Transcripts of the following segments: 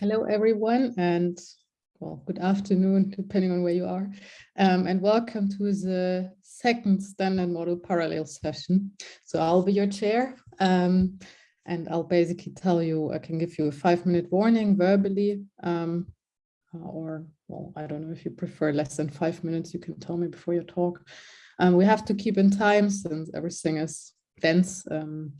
Hello, everyone, and well, good afternoon, depending on where you are, um, and welcome to the second standard model parallel session. So I'll be your chair, um, and I'll basically tell you, I can give you a five minute warning verbally, um, or well, I don't know if you prefer less than five minutes, you can tell me before you talk. Um, we have to keep in time since everything is dense, um,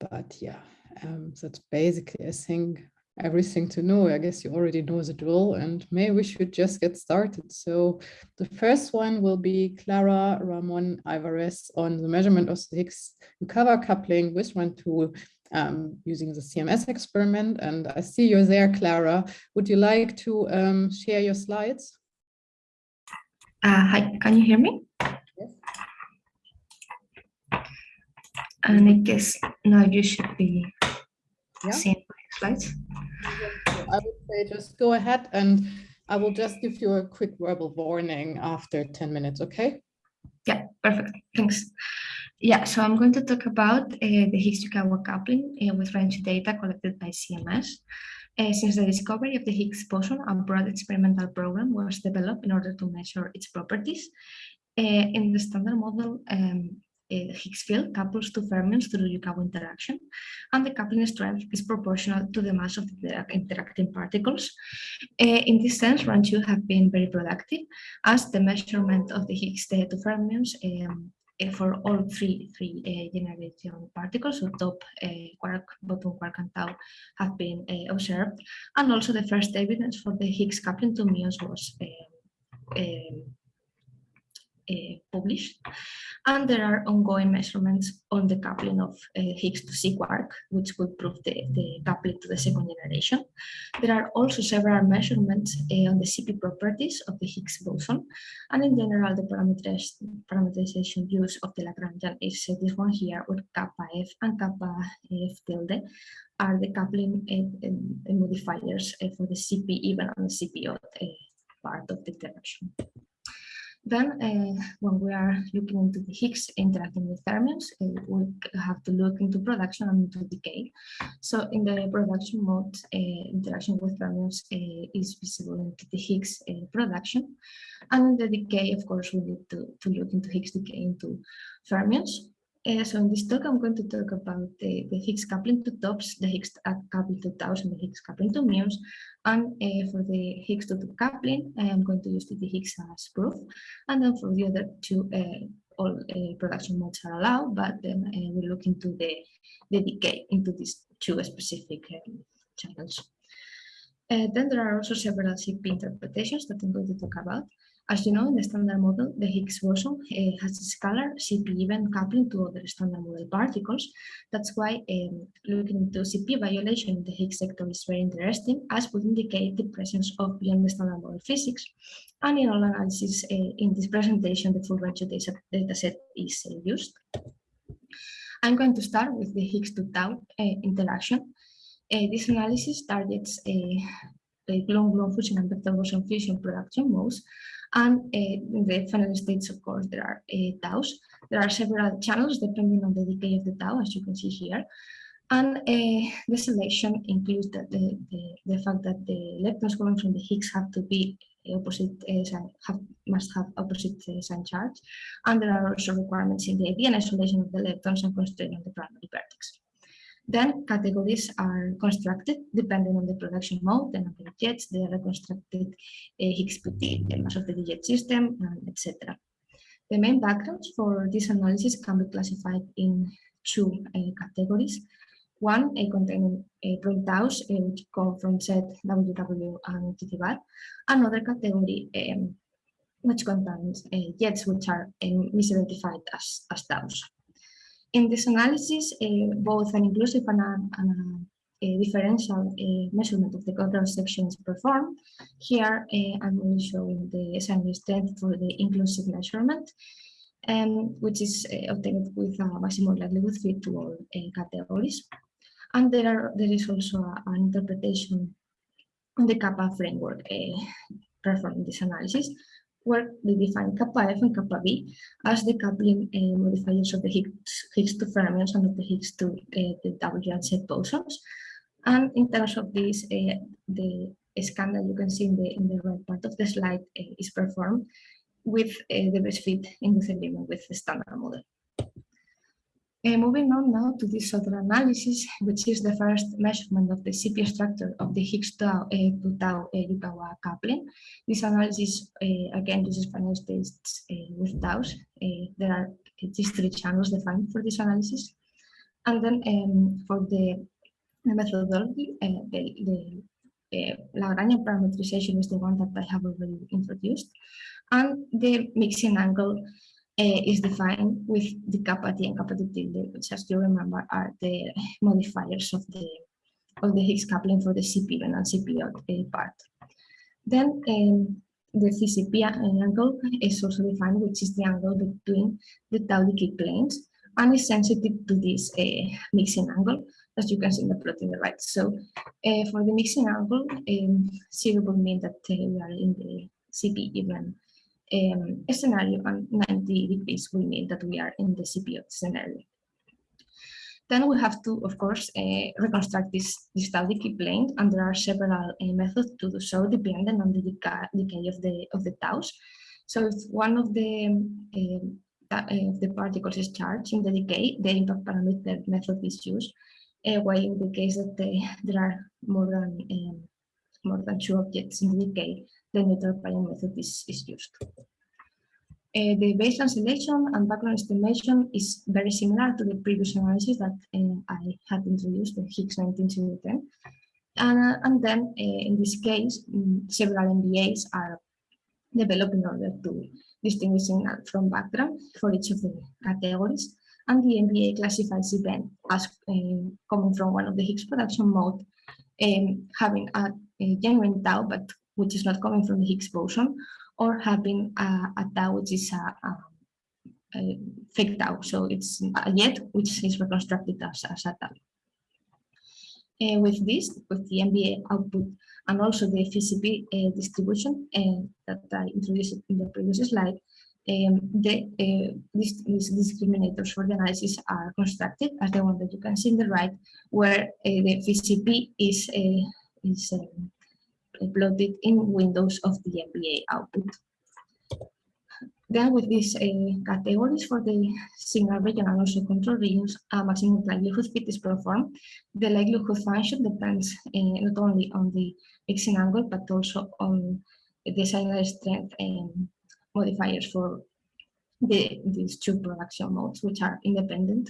but yeah, um, that's basically, I think, everything to know. I guess you already know the drill and maybe we should just get started. So the first one will be Clara Ramon Alvarez on the measurement of the Higgs Yukawa coupling with one tool um, using the CMS experiment. And I see you're there, Clara. Would you like to um, share your slides? Uh, hi, can you hear me? Yes. And I guess now you should be yeah. seeing slides. I would say just go ahead and I will just give you a quick verbal warning after 10 minutes, okay? Yeah, perfect. Thanks. Yeah, so I'm going to talk about uh, the Higgs-Yukawa coupling uh, with range data collected by CMS. Uh, since the discovery of the Higgs boson, a broad experimental program was developed in order to measure its properties. Uh, in the standard model, um, Higgs field couples two fermions through Yukawa interaction, and the coupling strength is proportional to the mass of the interacting particles. Uh, in this sense, Run 2 have been very productive, as the measurement of the Higgs two fermions um, uh, for all three three uh, generation particles, so top, uh, quark, bottom quark, and tau, have been uh, observed, and also the first evidence for the Higgs coupling to muons was um, um, published. And there are ongoing measurements on the coupling of uh, Higgs to C quark, which would prove the, the coupling to the second generation. There are also several measurements uh, on the CP properties of the Higgs boson. And in general, the parameterization use of the Lagrangian is uh, this one here, where kappa F and kappa F tilde are the coupling uh, modifiers uh, for the CP even and the CP odd part of the interaction. Then uh, when we are looking into the Higgs interacting with fermions, uh, we have to look into production and into decay. So in the production mode, uh, interaction with fermions uh, is visible into the Higgs uh, production. And in the decay, of course, we need to, to look into Higgs decay into fermions. Uh, so in this talk, I'm going to talk about the, the Higgs coupling to tops, the Higgs coupling to taus, and the Higgs coupling to muons. And uh, for the Higgs to top coupling, I am going to use the Higgs as proof. And then for the other two, uh, all production modes are allowed, but then we look into the, the decay into these two specific um, channels. Then there are also several CP interpretations that I'm going to talk about. As you know, in the standard model, the Higgs boson uh, has a scalar CP even coupling to other standard model particles. That's why um, looking into CP violation in the Higgs sector is very interesting, as would indicate the presence of beyond the standard model physics. And in all analysis uh, in this presentation, the full range data, data set is uh, used. I'm going to start with the Higgs to tau interaction. this analysis targets a gluon-gluon fusion and vector boson fusion production modes and uh, the final states, of course, there are uh, taus. There are several channels depending on the decay of the tau, as you can see here. And uh, the selection includes the, the, the, the, fact that the electrons coming from the Higgs have to be opposite uh, have, must have opposite uh, sign charge. And there are also requirements in the and isolation of the electrons and constraint on the primary vertex. Then categories are constructed depending on the production mode, the number of jets, the reconstructed Higgs PT, the mass of the jet system, etc. The main backgrounds for this analysis can be classified in two uh, categories. One, a containing a taus, uh, which come from Z, WW, and TT Another category um, which contains uh, jets which are um, misidentified as, as taus. In this analysis, uh, both an inclusive and a, and a, a differential uh, measurement of the control section is performed. Here, uh, I'm only showing the SNV strength for the inclusive measurement, um, which is obtained with a maximum likelihood fit to all categories. And there, are, there is also a, an interpretation on the kappa framework performed in this analysis, where we define kappa F and kappa B as the coupling uh, modifiers of the Higgs, Higgs to fermions and of the Higgs to uh, the W and Z bosons. And in terms of this, uh, the scan that you can see in the, in the right part of the slide is performed with the best fit in this agreement with the standard model. Uh, moving on now to this other analysis, which is the first measurement of the CP structure of the Higgs tau, uh, to tau uh, Yukawa coupling. This analysis uh, again uses finite states uh, with taus. Uh, there are these three channels defined for this analysis. And then um, for the, the methodology, uh, the, the uh, Lagrangian parametrization is the one that I have already introduced. And the mixing angle uh, is defined with the kappa t and kappa t tilde, which as you remember are the modifiers of the of the Higgs coupling for the CP and CP uh, part. Then um, the CCP angle is also defined, which is the angle between the tau decay planes and is sensitive to this uh, mixing angle, as you can see in the plot in the right. So uh, for the mixing angle, um, zero will mean that uh, we are in the CP even um, scenario and 90 degrees will mean that we are in the CPO scenario. Then we have to, of course, uh, reconstruct this, tau decay plane, and there are several uh, methods to do so, depending on the decay, of the of the taus. So if one of the um, uh, the particles is charged in the decay, the impact parameter method is used. Uh, while in the case that the, there are more than um, more than two objects in the decay, the neutral Bayes method is, is used. Uh, the baseline selection and background estimation is very similar to the previous analysis that uh, I had introduced, the Higgs 19010. And, uh, and then uh, in this case, um, several MVAs are developed in order to distinguish signal from background for each of the categories. And the MVA classifies event as uh, coming from one of the Higgs production mode, um, having a, a genuine tau, but which is not coming from the Higgs boson, or having a, a tau which is a, a, a, fake tau. So it's a jet which is reconstructed as, as a tau. Uh, with this, with the MVA output and also the FCP uh, distribution uh, that I introduced in the previous slide, um, the, uh, these, these, discriminators for the analysis are constructed as the one that you can see in the right, where uh, the FCP is, uh, is um, plotted in windows of the MVA output. Then with these uh, categories for the signal region and also control regions, a maximum likelihood fit is performed. The likelihood function depends uh, not only on the mixing angle, but also on the signal strength and modifiers for the, these two production modes, which are independent.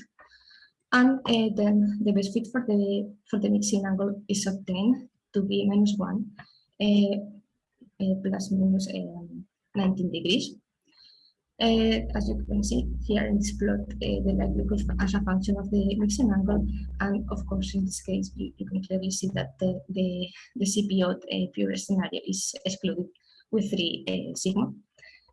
And uh, then the best fit for the for the mixing angle is obtained to be minus one uh, uh, plus minus um, 19 degrees. Uh, as you can see here in this plot, uh, the likelihood as a function of the mixing angle, and of course in this case you, you can clearly see that the the, the CPO uh, pure scenario is excluded with three uh, sigma.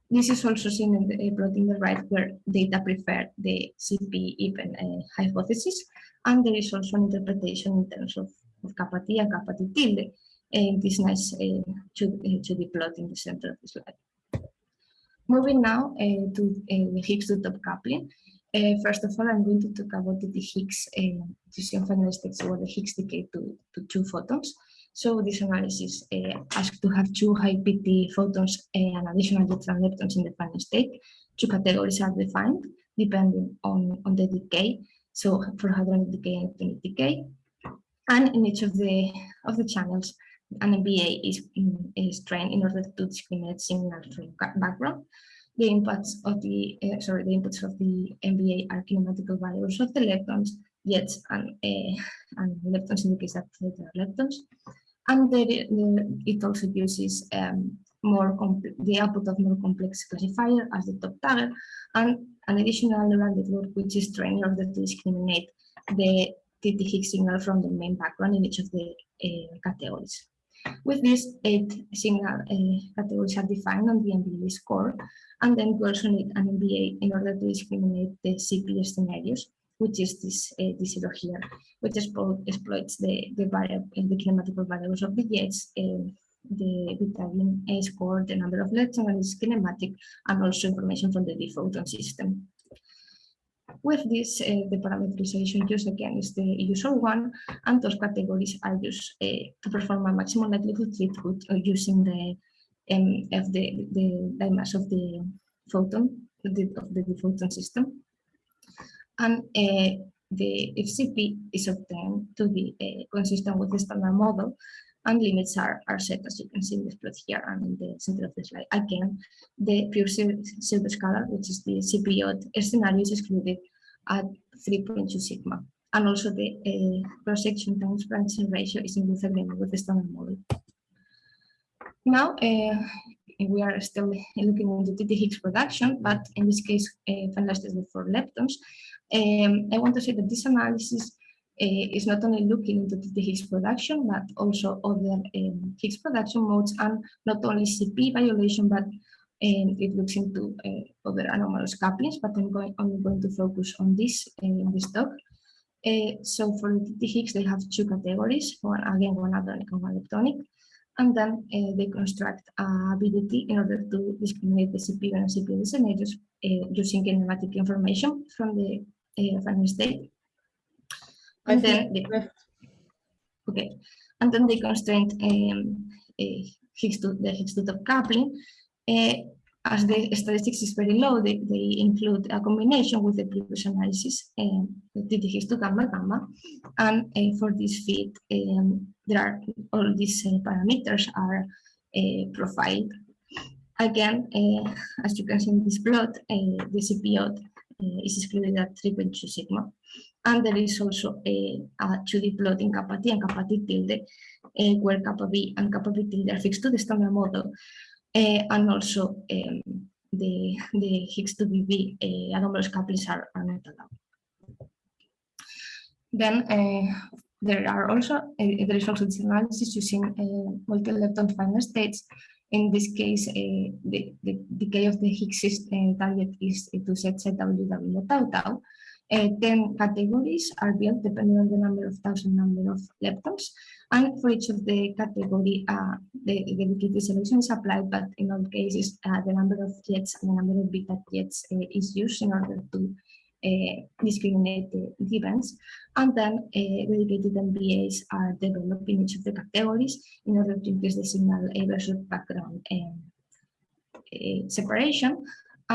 This is also seen in the plot in the right where data prefer the CP even hypothesis, and there is also an interpretation in terms of, of kappa t and kappa t tilde and this nice uh, to, uh, to be plotted in the center of the slide. Moving now uh, to the Higgs to top coupling. first of all, I'm going to talk about the Higgs fusion finite states or the Higgs decay to, to two photons. So this analysis uh, asks to have two high PT photons and additional neutron leptons in the final state. Two categories are defined depending on, on the decay. So for hadronic decay and electronic decay. And in each of the of the channels, an MVA is, is trained in order to discriminate signal from background. The inputs of the uh, sorry, the inputs of the MVA are kinematical values of the leptons, yet and uh, and leptons case that there are leptons. And the, the, it also uses um, more the output of more complex classifier as the top tagger, and an additional neural network which is trained in order to discriminate the TT Higgs signal from the main background in each of the uh, categories. With this, eight signal uh, categories are defined on the MVA score, and then we also need an MVA in order to discriminate the CP scenarios, which is this uh, this zero here, which exploits the the variable the kinematical variables of the jets, uh, the Vitamin A score, the number of leptons, and its kinematic, and also information from the photon system. With this, uh, the parameterization used again is the usual one, and those categories are used uh, to perform a maximum likelihood fit uh, using the um, of the the mass of the photon the, of the photon system, and uh, the FCP is obtained to be uh, consistent with the standard model, and limits are, are set as you can see in this plot here and in the center of the slide. Again, the pure pseudoscalar, which is the CPO scenario is excluded at 3.2 sigma. And also the uh, cross-section times branching ratio is in disagreement with the standard model. Now, uh, we are still looking into TT Higgs production, but in this case, uh, finalized for leptons. Um, I want to say that this analysis is not only looking into the Higgs production, but also other um, Higgs production modes and not only CP violation, but um, it looks into uh, other anomalous couplings, but I'm going, only going to focus on this uh, in this talk. Uh, so for the Higgs, they have two categories, one again, one hadronic and one leptonic, and then uh, they construct a BDT in order to discriminate the CP and CP scenarios using kinematic information from the final state and then the, okay, and then they constraint um, uh, Higgs to the Higgs to top coupling. Uh, as the statistics is very low, they, they include a combination with the previous analysis, um, the Higgs to gamma gamma, and uh, for this fit, um, there are all these uh, parameters are uh, profiled. Again, uh, as you can see in this plot, uh, the CPO is excluded at 3.2 sigma. And there is also a, a 2D plot in kappa t and kappa t tilde, uh, where kappa b and kappa b tilde are fixed to the standard model. Uh, and also um, the, the Higgs to BB uh, anomalous couplings are, are not allowed. Then uh, there are also there is also this analysis using multi-lepton final states. In this case, the, the decay of the Higgs uh, target is to set ZWW tau tau, uh, 10 categories are built depending on the number of thousand number of leptons. And for each of the category, uh, the, the liquidity solution is applied, but in all cases, uh, the number of jets and the number of beta jets uh, is used in order to uh, discriminate the, events. And then dedicated MVAs are developed in each of the categories in order to increase the signal versus background separation.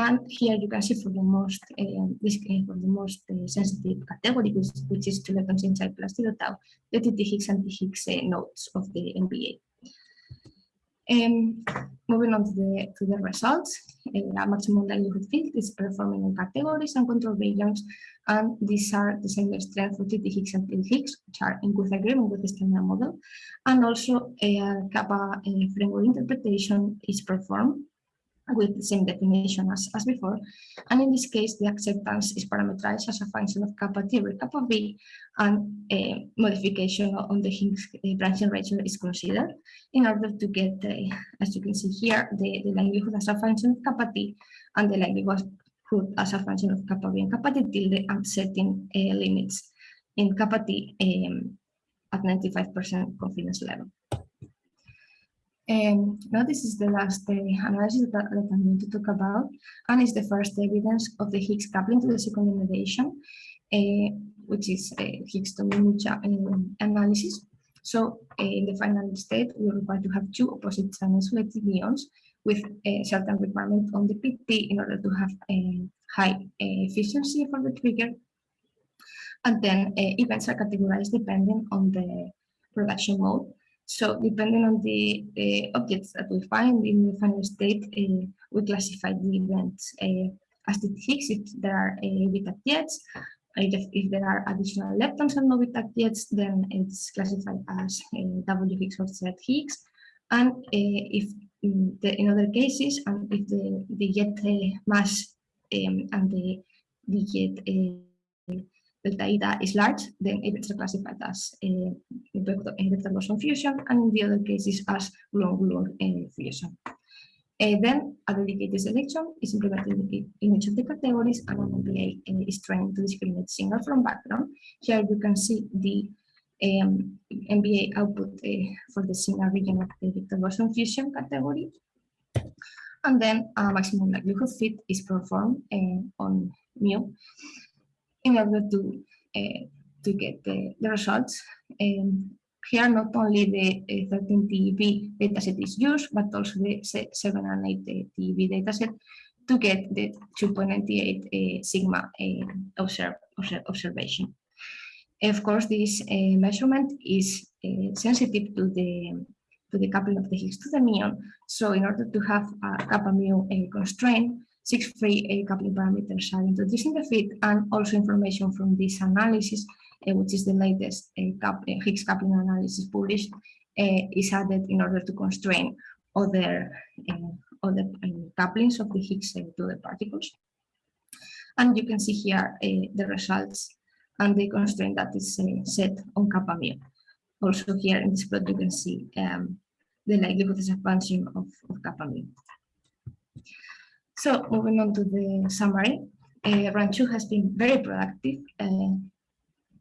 And here you can see for the most uh, this, uh, for the most uh, sensitive category, which, which is two leptons inside plus zero tau, the TT Higgs and T Higgs uh, nodes of the MVA. Um, moving on to the to the results, uh, a maximum likelihood field is performing in categories and control regions, and these are the same strength for TT Higgs and T Higgs, which are in good agreement with the standard model, and also a kappa uh, framework interpretation is performed with the same definition as, as before. And in this case, the acceptance is parameterized as a function of kappa T kappa B, and a modification on the Higgs uh, branching ratio is considered in order to get, uh, as you can see here, the, the likelihood as a function of kappa T and the likelihood as a function of kappa B and kappa T tilde and setting uh, limits in kappa T um, at 95% confidence level. Um, now this is the last uh, analysis that, that, I'm going to talk about, and it's the first evidence of the Higgs coupling to the second generation, uh, which is uh, Higgs to Minucha um, analysis. So uh, in the final state, we require to have two opposite channel selective ions with a certain requirement on the PT in order to have a high uh, efficiency for the trigger. And then uh, events are categorized depending on the production mode. So depending on the uh, objects that we find in the final state, uh, we classify the events uh, as the Higgs if there are uh, beta jets. If, if, there are additional leptons and no beta jets, then it's classified as W Higgs or Z Higgs. And if in, the, in, other cases, and if the, the jet mass um, and the, the jet delta eta is large, then are classified as a vector, vector fusion, and in the other cases as gluon-gluon uh, fusion. Uh, then a dedicated selection is implemented in each of the categories and an MVA uh, is trained to discriminate signal from background. Here you can see the um, MVA output uh, for the signal region of the vector boson fusion category. And then a maximum likelihood fit is performed uh, on mu in order to to get the, the results. Here, not only the 13 TeV dataset is used, but also the 7 and 8 TeV dataset to get the 2.98 uh, sigma uh, observe, observe, observation. Of course, this uh, measurement is sensitive to the to the coupling of the Higgs to the muon. So in order to have a kappa mu constraint, six free coupling parameters are introduced in the fit and also information from this analysis uh, which is the latest uh, Higgs coupling analysis published, is added in order to constrain other other couplings of the Higgs to the particles. And you can see here the results and the constraint that is set on kappa mu. Also here in this plot, you can see um, the likelihood expansion of, of kappa mu. So moving on to the summary, uh, Run 2 has been very productive. Uh,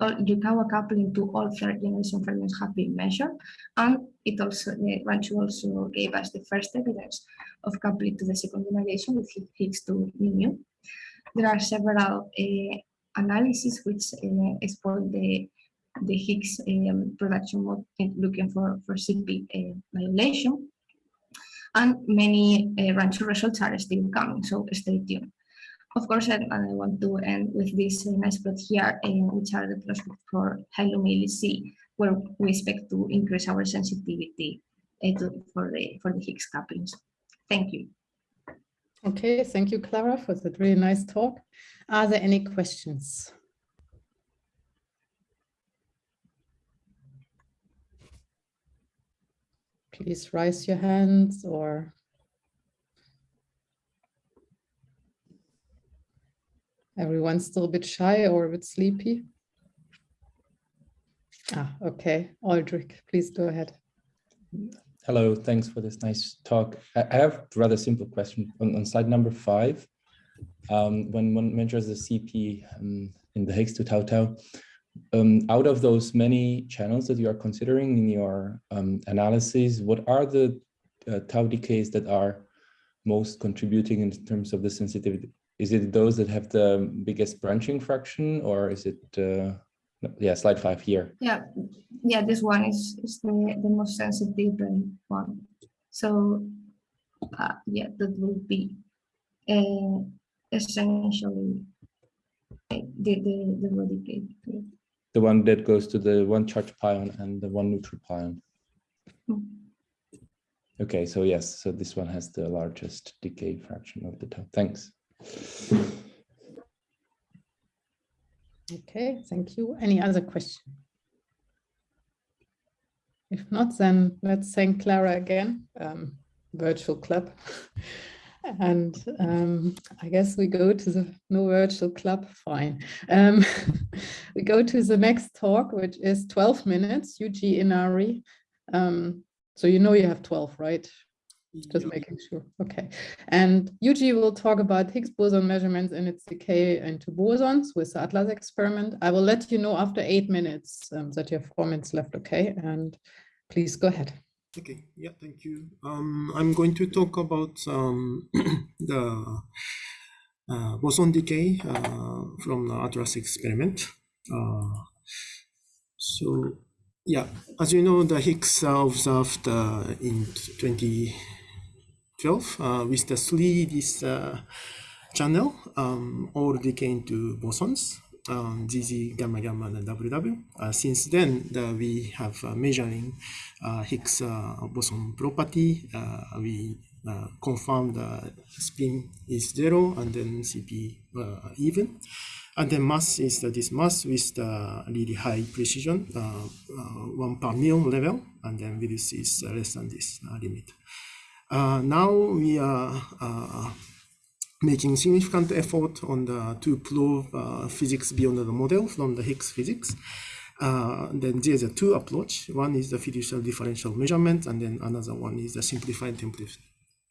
Yukawa coupling to all third generation fragments have been measured, and it also the Run 2 also gave us the first evidence of coupling to the second generation with Higgs to mu. There are several uh, analyses which uh, exploit the the Higgs um, production mode looking for for CP uh, violation, and many uh, Run 2 results are still coming. So stay tuned. Of course, and, I want to end with this uh, nice plot here, uh, which are the prospects for C, where we expect to increase our sensitivity to, for the for the Higgs couplings. Thank you. Okay, thank you, Clara, for that really nice talk. Are there any questions? Please raise your hands or Everyone's still a bit shy or a bit sleepy. Ah, okay. Aldrich, please go ahead. Hello, thanks for this nice talk. I have a rather simple question on, on slide number five. Um, when one measures the CP um, in the Higgs to tau tau, um, out of those many channels that you are considering in your um, analysis, what are the uh, tau decays that are most contributing in terms of the sensitivity? Is it those that have the biggest branching fraction or is it uh, yeah slide five here? Yeah yeah this one is, is the, the most sensitive one. So uh, yeah that will be uh, essentially the the the radicate the one that goes to the one charge pion and the one neutral pion mm. okay so yes so this one has the largest decay fraction of the top thanks Okay, thank you. Any other question? If not, then let's thank Clara again, um, virtual club. and um, I guess we go to the no virtual club, fine. Um, we go to the next talk, which is 12 minutes, Yuji Inari. Um, so you know you have 12, right? Just making sure. Okay. And Yuji will talk about Higgs boson measurements and its decay into bosons with the ATLAS experiment. I will let you know after eight minutes um, that you have four minutes left. Okay. And please go ahead. Okay. Yeah. Thank you. Um, I'm going to talk about um, the uh, boson decay uh, from the ATLAS experiment. Uh, so yeah, as you know, the Higgs observed in 2012 uh, with the three this uh, channel um, all decay into bosons um, GG, gamma, gamma, and WW. Uh, since then, the, we have uh, measuring uh, Higgs uh, boson property. Uh, we uh, confirm the spin is zero and then CP even. And then mass is this mass with the really high precision, one per million level, and then Willis is less than this limit. Uh, now we are uh, making significant effort on the to prove uh, physics beyond the model from the Higgs physics. Uh, then there's a two approach. One is the fiducial differential measurement, and then another one is the simplified template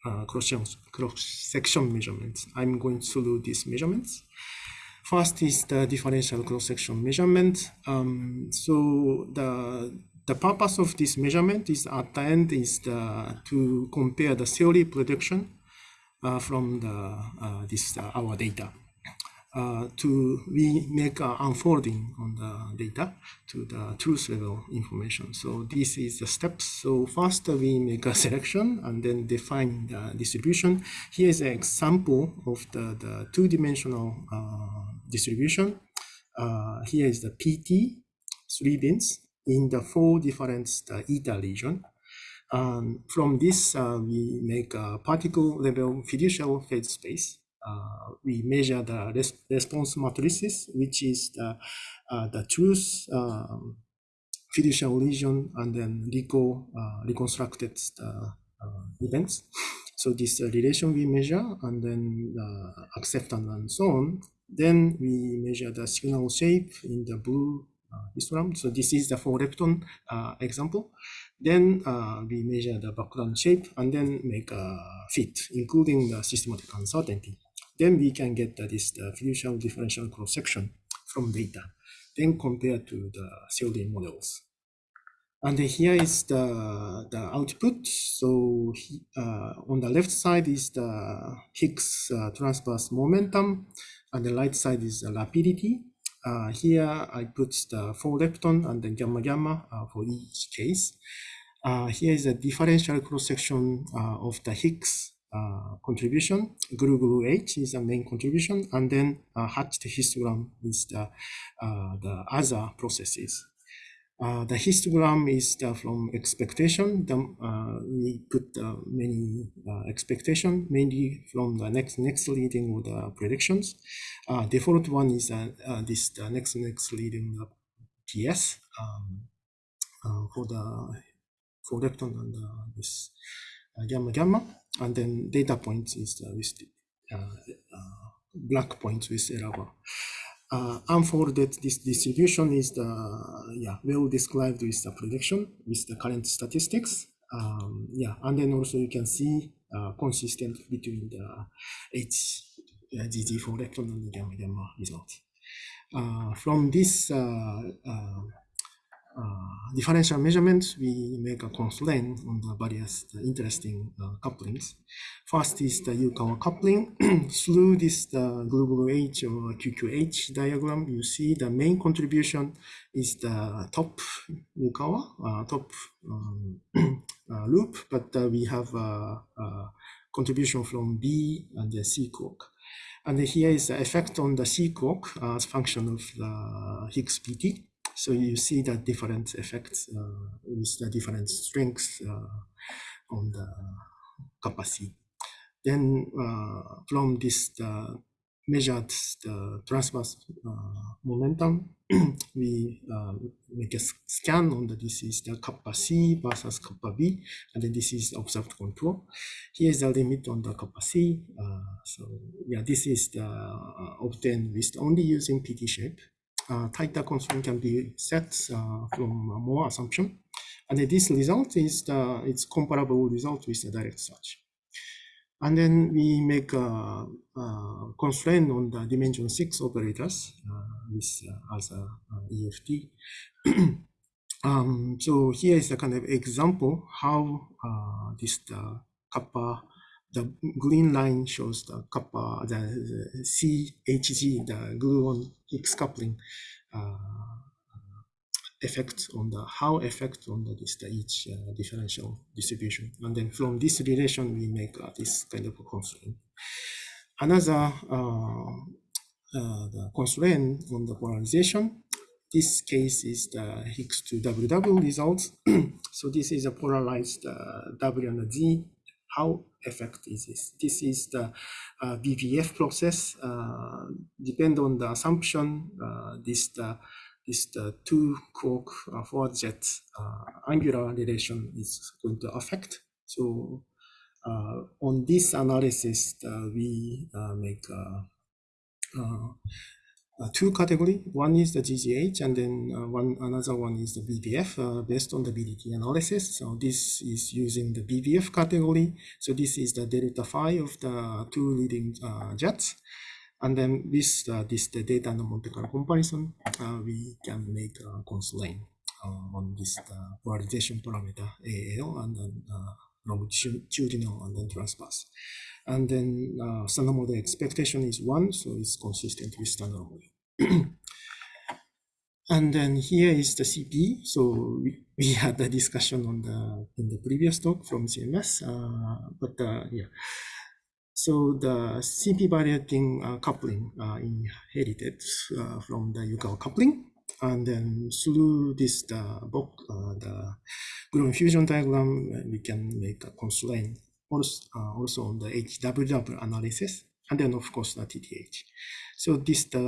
uh, cross-section measurements. I'm going through these measurements. First is the differential cross-section measurement. Um, so the the purpose of this measurement is at the end is the, to compare the theory prediction from the uh, this uh, our data. uh, to we make unfolding on the data to the truth level information. So this is the steps. So first we make a selection and then define the distribution. Here is an example of the, the two-dimensional uh, distribution. Uh, here is the PT, three bins in the four different the eta region. Um, from this, uh, we make a particle level fiducial phase space. Uh, we measure the res response matrices, which is the, uh, the truth um, fiducial region and then reco, uh, reconstructed uh, events. So this relation we measure and then acceptance and so on. Then we measure the signal shape in the blue histogram. So this is the four lepton example. Then uh, we measure the background shape and then make a fit, including the systematic uncertainty. Then we can get uh, this the fiducial differential cross section from data, then compare to the theory models. And here is the, the output. So uh, on the left side is the Higgs uh, transverse momentum, and the right side is the rapidity. Uh, here I put the four lepton and then gamma gamma uh, for each case. Uh, here is a differential cross-section uh, of the Higgs uh, contribution. Glu glu H is the main contribution, and then uh, hatched histogram is the, uh, the other processes. Uh, the histogram is the, from expectation. The, uh, we put uh, many expectation, mainly from the next next leading or the predictions. default one is this the next next leading PS um, for the four lepton and this gamma gamma and then data points is uh, with uh, uh, black points with error. Uh, unfolded this distribution is the yeah well described with the prediction with the current statistics. Um, yeah and then also you can see uh, consistent between the H uh, four lepton and gamma gamma result. Uh, from this uh, differential measurements, we make a constraint on the various the interesting uh, couplings. First is the Yukawa coupling. Through this the H or QQH diagram, you see the main contribution is the top Yukawa, uh, top um, uh, loop, but uh, we have a, a, contribution from B and the C quark. And here is the effect on the C quark as function of the Higgs PT. So you see the different effects uh, with the different strengths uh, on the capacity. Then uh, from this the measured the transverse uh, momentum, we uh, make a scan on the this is the kappa C versus kappa B, and then this is observed contour. Here is the limit on the kappa C. Uh, so yeah, this is the obtained with only using PT shape uh, tighter constraint can be set uh, from more assumption. And this result is the it's comparable result with the direct search. And then we make a, a constraint on the dimension six operators uh, with uh, as a EFT. um, so here is a kind of example how uh, this kappa the green line shows the kappa, the, the CHG, the gluon Higgs coupling uh, effect on the how effect on the this the each uh, differential distribution, and then from this relation we make uh, this kind of a constraint. Another uh, uh, the constraint on the polarization. This case is the Higgs to WW result. so this is a polarized uh, W and Z how effect is this? This is the uh, VBF process. Uh, depend on the assumption. Uh, this the this the two quark uh, forward jet uh, angular relation is going to affect. So uh, on this analysis, uh, we make uh, two category. One is the GGH, and then uh, one another one is the VBF uh, based on the BDT analysis. So this is using the VBF category. So this is the delta phi of the two leading uh, jets. And then with uh, this the data and Monte Carlo comparison, uh, we can make a constraint on this polarization parameter AL and then longitudinal and then transverse. And then uh, standard model expectation is one, so it's consistent with standard model. and then here is the CP. So we, we had the discussion on the in the previous talk from CMS, uh, but uh, yeah. So the CP variating uh, coupling uh, inherited uh, from the Yukawa coupling, and then through this the book, uh, the gluon fusion diagram, we can make a constraint also, uh, also on the HWW analysis, and then of course the TTH. So this the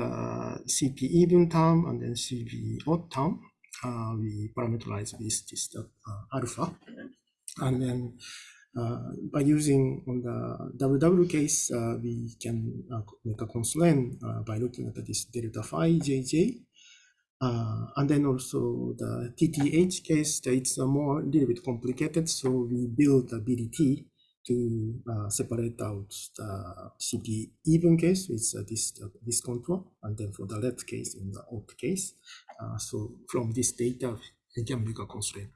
CP even term and then CP odd term. Uh, we parameterize with this the alpha, and then uh, by using on the WW case, uh, we can uh, make a constraint by looking at this delta phi JJ. and then also the TTH case, it's a more little bit complicated. So we build a BDT to separate out the CP even case with this, this contour. And then for the left case in the odd case. so from this data, we can make a constraint.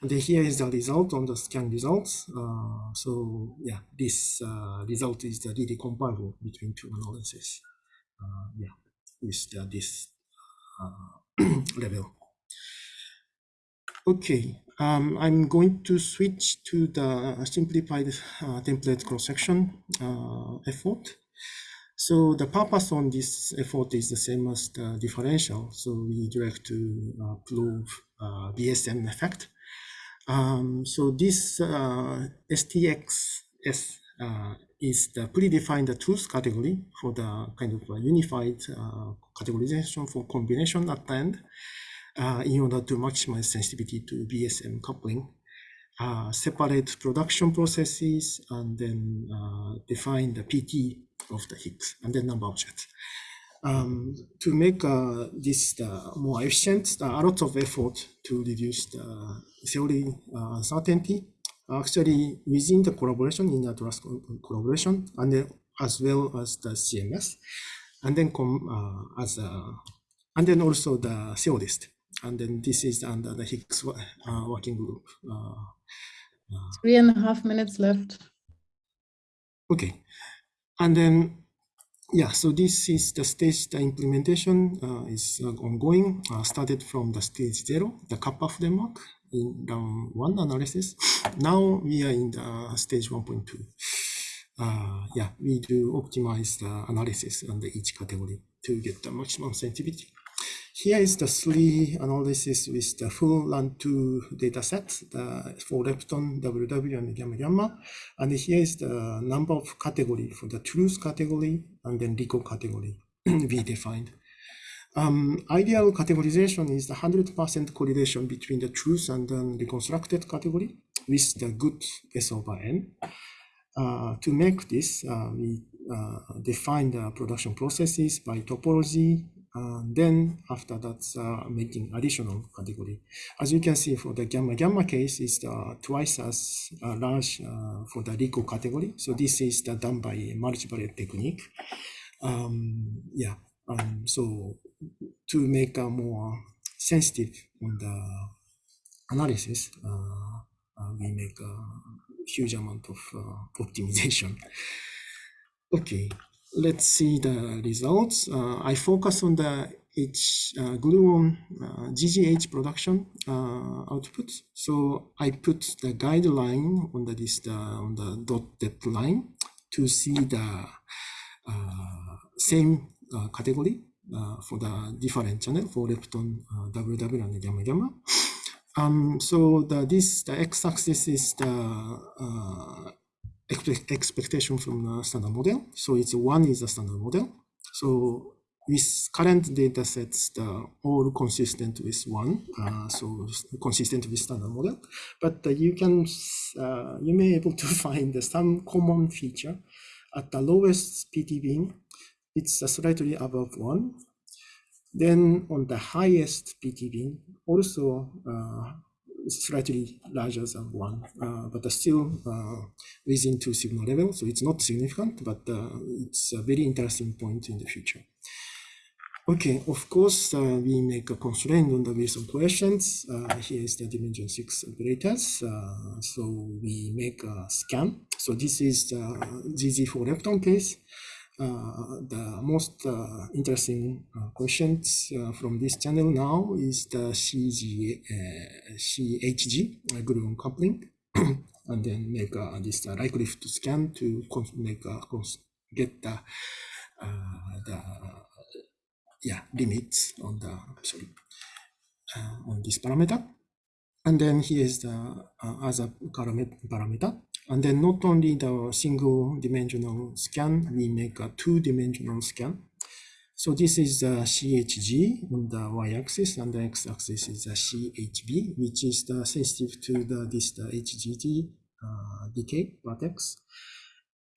And here is the result on the scan results. Uh, so yeah, this uh, result is the really comparable between two analyses. Uh, yeah, with this uh, level. Okay, um, I'm going to switch to the simplified uh, template cross-section uh, effort. So the purpose on this effort is the same as the differential. So we direct to prove BSM effect um, so this uh, STXS uh, is the predefined tools category for the kind of unified uh, categorization for combination at the end uh, in order to maximize sensitivity to BSM coupling. Uh, separate production processes and then uh, define the PT of the Higgs and then number of jets. Um, to make uh, this uh, more efficient, uh, a lot of effort to reduce the theory uncertainty. Actually, within the collaboration, in the Atlas collaboration, and then as well as the CMS, and then come as a, and then also the theorist. And then this is under the Higgs working group. Three and a half minutes left. Okay. And then yeah, so this is the stage, the implementation uh, is uh, ongoing, uh, started from the stage zero, the kappa framework in round one analysis. Now we are in the stage 1.2. Uh, yeah, we do optimize the analysis under each category to get the maximum sensitivity. Here is the three analysis with the full Run 2 data set the, four lepton, WW, and gamma gamma. And here is the number of category for the truth category and then reco category we defined. Um, ideal categorization is the 100% correlation between the truth and then reconstructed category with the good S over N. Uh, to make this, uh, we uh, define the production processes by topology, uh, then after that, uh, making additional category. As you can see for the gamma gamma case is uh, twice as uh, large uh, for the reco category. So this is the done by multivariate technique. Um, yeah, um, so to make a more sensitive on the analysis, uh, we make a huge amount of optimization. Okay, let's see the results. Uh, I focus on the H uh, gluon uh, GGH production uh, output. So I put the guideline on the this on the dotted line to see the uh, same uh, category for the different channel four lepton, WW, and gamma gamma. Um, so the this the x-axis is the expectation from the standard model. So it's one is the standard model. So with current data sets, the all consistent with one, uh, so consistent with standard model. But uh, you can, uh, you may able to find some common feature at the lowest PT bin, it's slightly above one. Then on the highest PT bin, also uh, slightly larger than one, uh, but still uh, within two sigma level. So it's not significant, but uh, it's a very interesting point in the future. Okay, of course, uh, we make a constraint on the Wilson questions. Uh, here is the dimension six operators. Uh, so we make a scan. So this is the ZZ four lepton case. Uh, the most uh, interesting uh, questions from this channel now is the CG, CHG gluon coupling, and then make this uh, likelihood scan to make get the the yeah limits on the sorry on this parameter. And then here is the uh, other parameter. And then not only the single dimensional scan, we make a two dimensional scan. So this is the CHG on the y-axis and the x-axis is the CHB, which is the sensitive to the this the HGG uh, decay vertex.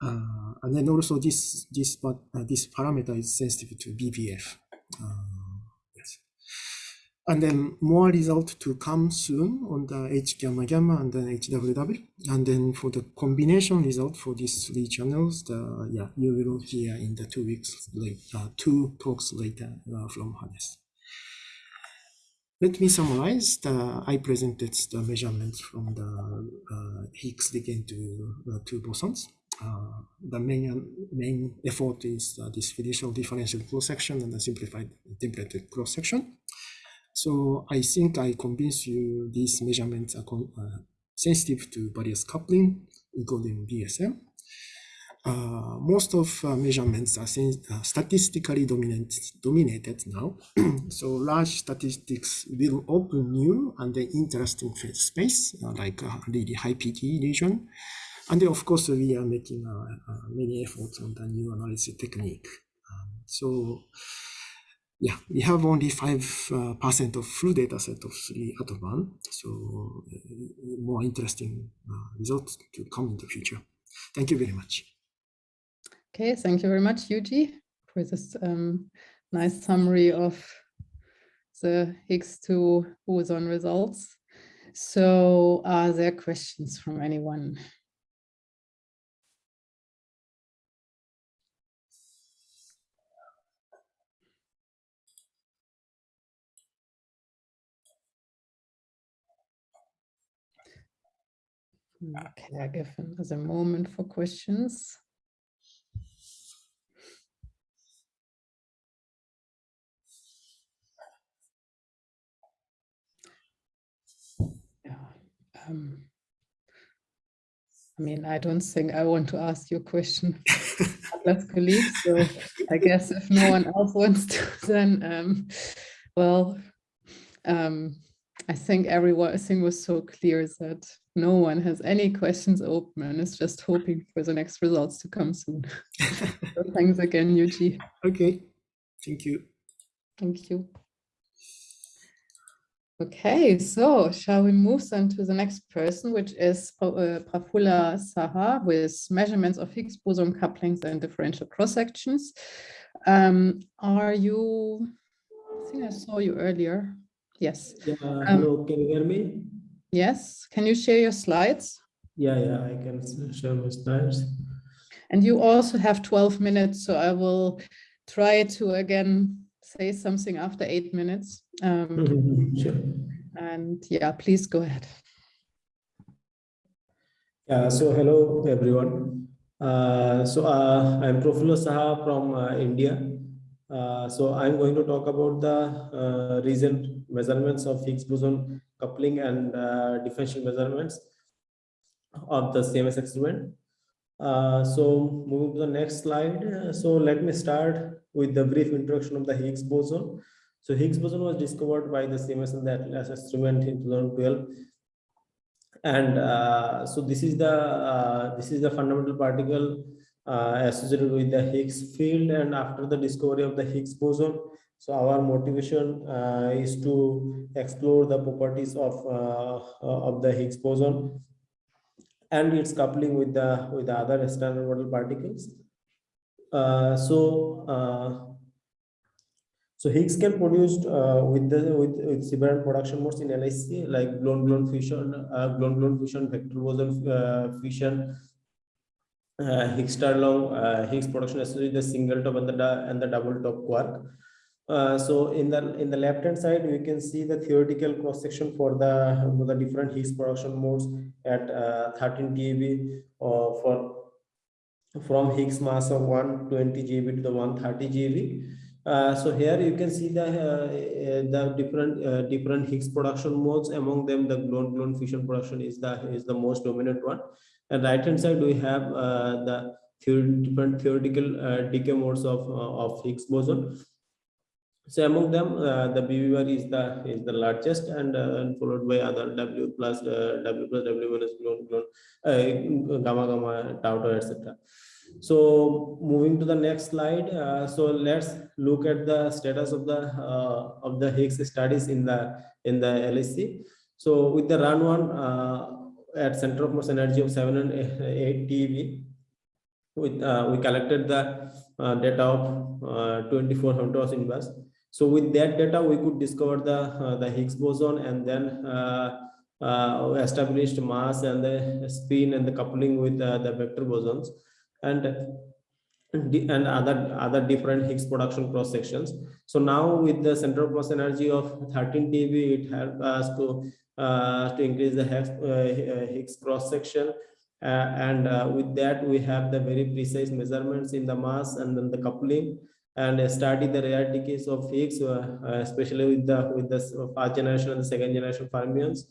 Uh, and then also this this uh, this parameter is sensitive to VBF. Uh, and then more result to come soon on the H gamma gamma and then HWW. And then for the combination result for these three channels, the yeah, you will hear in the two weeks later, uh, two talks later uh, from Hannes. Let me summarize. The, I presented the measurements from the uh, Higgs again to uh, two bosons. Uh, the main main effort is uh, this fiducial differential cross section and the simplified templated cross section. So I think I convince you these measurements are uh, sensitive to various coupling, including DSM. Uh, most of uh, measurements are uh, statistically dominant, dominated now. so large statistics will open new and interesting space, uh, like a really high PT region. And then of course, we are making uh, many efforts on the new analysis technique. Um, so yeah, we have only 5% uh, of full data set of 3 at one. So uh, more interesting uh, results to come in the future. Thank you very much. Okay, thank you very much, Yuji, for this um, nice summary of the Higgs-2 boson results. So are there questions from anyone? Okay, I give him as a moment for questions. Yeah. Um, I mean, I don't think I want to ask you a question, let's colleague. So I guess if no one else wants to, then um, well, um, I think everything was so clear that no one has any questions open and is just hoping for the next results to come soon. so thanks again, Yuji. Okay, thank you. Thank you. Okay, so shall we move then to the next person, which is uh, Prafula Saha with measurements of Higgs boson couplings and differential cross sections. Um, are you, I think I saw you earlier. Yes. Yeah, um, hello, can you hear me? Yes, can you share your slides? Yeah, yeah, I can share my slides. And you also have 12 minutes, so I will try to again say something after eight minutes. Um, sure. And yeah, please go ahead. Yeah, so hello everyone. Uh, so uh, I'm Profula Saha from uh, India. Uh, so I'm going to talk about the uh, recent measurements of Higgs boson coupling and uh, differential measurements of the CMS experiment. Uh, so moving to the next slide. Uh, so let me start with the brief introduction of the Higgs boson. So Higgs boson was discovered by the CMS and the Atlas experiment in 2012. And uh, so this is the uh, this is the fundamental particle uh, associated with the Higgs field. And after the discovery of the Higgs boson, so our motivation uh, is to explore the properties of uh, uh, of the Higgs boson and its coupling with the with the other standard model particles. Uh, so uh, so Higgs can produce uh, with the with, with several production modes in LHC like gluon gluon fusion, gluon gluon fusion, vector boson fusion, Higgs-strahlung Higgs production associated the single top and the and the double top quark. Uh, so in the in the left hand side, we can see the theoretical cross section for the for the different Higgs production modes at uh, 13 TeV or for from Higgs mass of 120 GeV to the 130 GeV. Uh, so here you can see the uh, the different uh, different Higgs production modes. Among them, the gluon gluon fusion production is the is the most dominant one. And right hand side, we have uh, the different theoretical uh, decay modes of of Higgs boson. So among them, uh, the BB bar is the is the largest, and, uh, and followed by other W plus uh, W plus W minus gluon gluon, uh, gamma gamma tau tau etc. So moving to the next slide. Uh, so let's look at the status of the uh, of the Higgs studies in the in the LHC. So with the run one at center of mass energy of seven and eight TeV, with we collected the data of uh, 24 Hunter's inverse. So with that data, we could discover the uh, the Higgs boson and then uh, uh, established mass and the spin and the coupling with uh, the vector bosons and and other other different Higgs production cross sections. So now with the center of mass energy of 13 TeV, it helped us to uh, to increase the Higgs, uh, Higgs cross section. Uh, and uh, with that, we have the very precise measurements in the mass and then the coupling and study the rare decays of Higgs, uh, especially with the with the first generation and the second generation fermions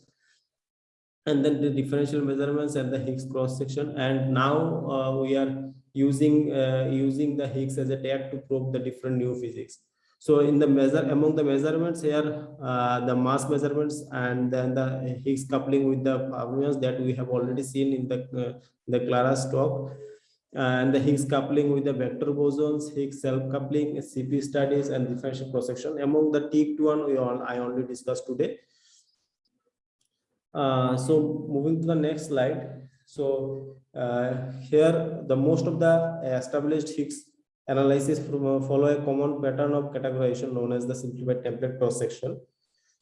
and then the differential measurements and the Higgs cross section. And now uh, we are using uh, using the Higgs as a tag to probe the different new physics. So in the measure among the measurements here, uh, the mass measurements and then the Higgs coupling with the fermions that we have already seen in the uh, the Clara's talk. And the Higgs coupling with the vector bosons, Higgs self-coupling, CP studies, and differential cross-section. Among the TEACT one, we all I only discussed today. Uh, so moving to the next slide. So uh, here the most of the established Higgs analysis from, uh, follow a common pattern of categorization known as the simplified template cross section.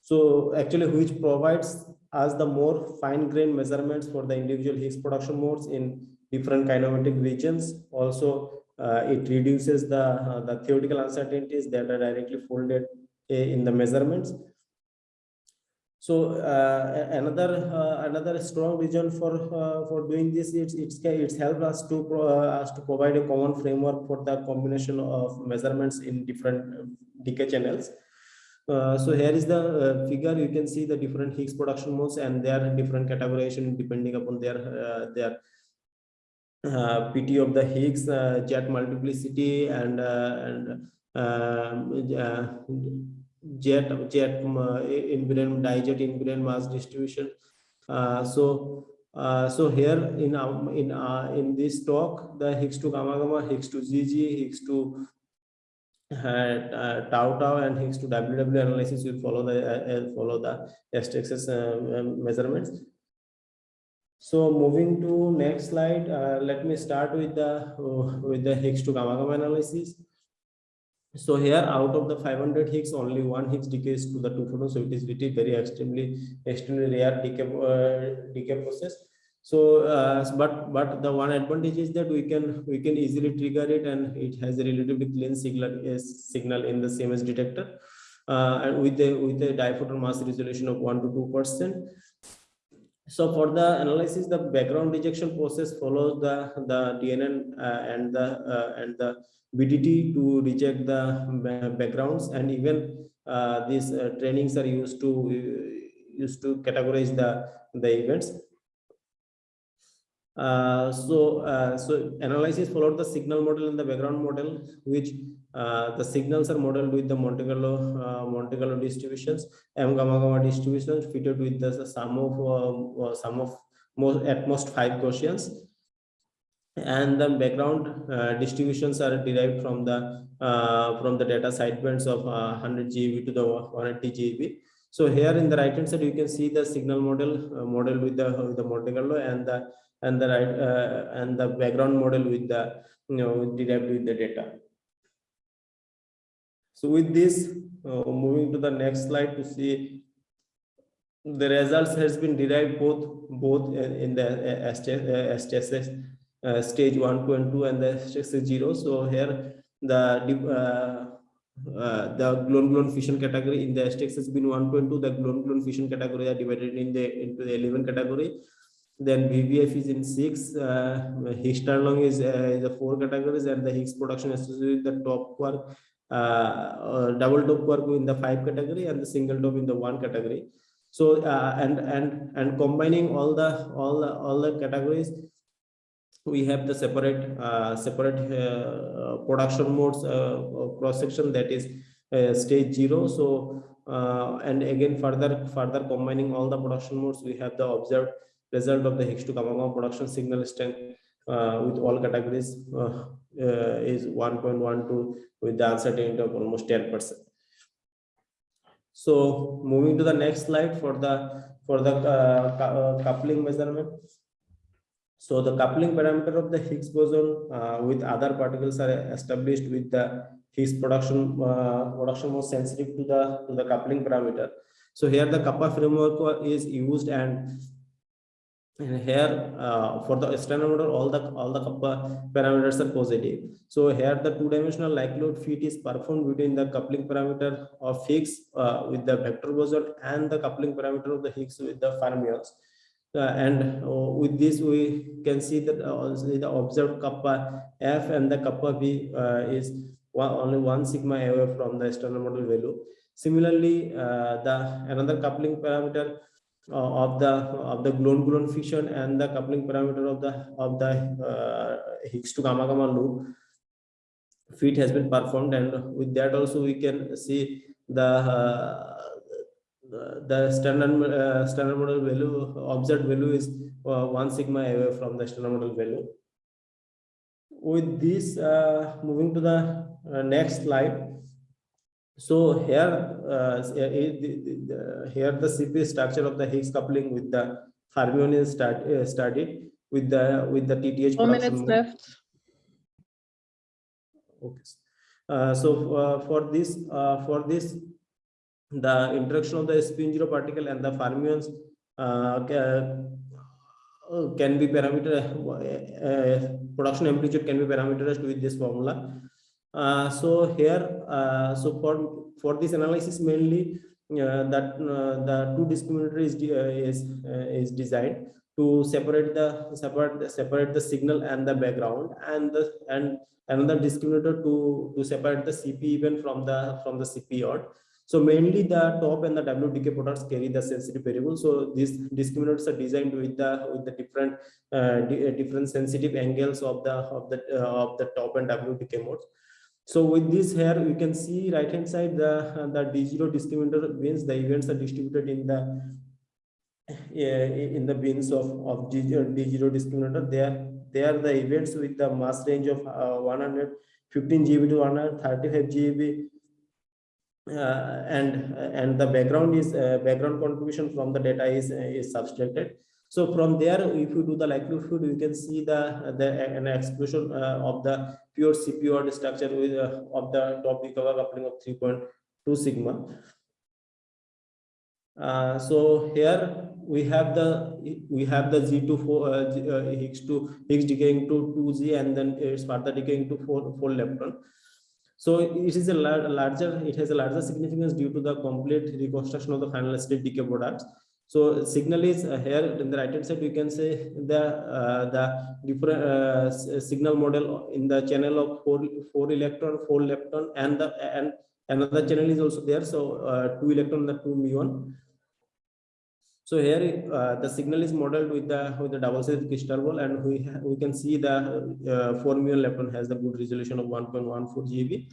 So actually which provides us the more fine-grained measurements for the individual Higgs production modes in different kinematic regions. Also, uh, it reduces the, uh, the theoretical uncertainties that are directly folded in the measurements so uh, another uh, another strong reason for uh, for doing this it's it's it's helped us to uh, us to provide a common framework for the combination of measurements in different decay channels. Uh, so here is the uh, figure. You can see the different Higgs production modes and their different categorization depending upon their their PT of the Higgs jet multiplicity and and um, jet jet uh, invariant dijet invariant mass distribution. Uh, so uh, so here in um, in uh, in this talk the higgs to gamma gamma higgs to gg higgs to uh, uh, tau tau and higgs to ww analysis will follow the uh, follow the STXS um, measurements so moving to next slide let me start with the with the higgs to gamma gamma analysis so here out of the 500 Higgs, only one Higgs decays to the two photons. So it is really very extremely, extremely rare decay, uh, decay process. So, uh, but but the one advantage is that we can we can easily trigger it, and it has a relatively clean signal uh, signal in the CMS detector, uh, and with the with a diphoton mass resolution of one to two percent. So for the analysis, the background rejection process follows the the DNN uh, and the uh, and the BDT to reject the backgrounds and even uh, these uh, trainings are used to uh, used to categorize the the events. Uh, so uh, so analysis followed the signal model and the background model, which uh, the signals are modeled with the Monte Carlo Monte Carlo distributions, M gamma gamma distributions fitted with the sum of sum of most at most five Gaussians and the background uh, distributions are derived from the uh, from the data sidebands of uh, 100 GeV to the 180 GeV. So here in the right hand side, you can see the signal model uh, model with the with the Monte Carlo and the and the right uh, and the background model with the you know derived with the data. So with this, uh, moving to the next slide to see the results has been derived both both in the STXS uh, stage one, two, and two, and the stage zero. So here the uh, uh, the gluon gluon fusion category in the STX has been 1.2. The gluon gluon fusion category are divided in the into the 11 category. Then VBF is in six. Uh, Higgs-strahlung is uh, the four categories, and the Higgs production associated with the top quark, uh, double top quark in the five category, and the single top in the one category. So uh, and and and combining all the all the all the categories, we have the separate uh, separate uh, production modes cross section that is stage zero. So and again further further combining all the production modes, we have the observed result of the Higgs to gamma gamma production signal strength uh, with all categories uh, uh, is 1.12 with the uncertainty of almost 10 percent. So moving to the next slide for the for the uh, uh, coupling measurement. So the coupling parameter of the Higgs boson with other particles are established with the Higgs production uh, production more sensitive to the to the coupling parameter. So here the kappa framework is used and and here uh, for the standard model all the all the kappa parameters are positive. So here the two dimensional likelihood fit is performed between the coupling parameter of Higgs uh, with the vector boson and the coupling parameter of the Higgs with the fermions. Uh, and uh, with this we can see that uh, the observed kappa f and the kappa uh, is one, only one sigma away from the standard model value similarly uh, the another coupling parameter uh, of the of the gluon gluon fusion and the coupling parameter of the of the uh, higgs to gamma gamma loop fit has been performed. And with that also we can see the uh, the- standard uh, standard model value observed value is uh, one sigma away from the standard model value. With this uh, moving to the uh, next slide so here uh, the- the- the- here the cp structure of the higgs coupling with the fermion is start uh, started with the with the tth Four minutes left. Okay. Uh, so uh, for this, uh, for this, the interaction of the spin zero particle and the fermions uh, uh, can be parameter, uh, uh, production amplitude can be parameterized with this formula. Uh, so here, uh, so for for this analysis mainly uh, that uh, the two discriminator is uh, is uh, is designed to separate the separate separate the signal and the background and the and another discriminator to to separate the CP even from the from the CP odd. So mainly the top and the W decay products carry the sensitive variable. So these discriminators are designed with the with the different different sensitive angles of the of the of the top and W decay modes. So with this here, you can see right hand side the the D0 discriminator means the events are distributed in the in the bins of of D0 D0 discriminator. They are they are the events with the mass range of uh, 115 GeV to 135 GeV uh, and and the background is uh, background contribution from the data is is subtracted so from there if you do the likelihood you can see the the an exclusion uh, of the pure cpu structure with uh, of the top recover coupling of 3.2 sigma uh, so here we have the we have the z2 four uh, G- uh, higgs to higgs decaying to 2z and then it's further decaying to 4 4 lepton so it is a lar- larger, it has a larger significance due to the complete reconstruction of the final state decay products. So signal is uh, here in the right hand side, you can say the uh, the different uh, signal model in the channel of four four electron, four lepton, and the and another channel is also there. So uh, two electron, the two muon. So here uh, the signal is modeled with the with the double sided crystal ball, and we we can see the uh, muon lepton has the good resolution of 1.14 GeV.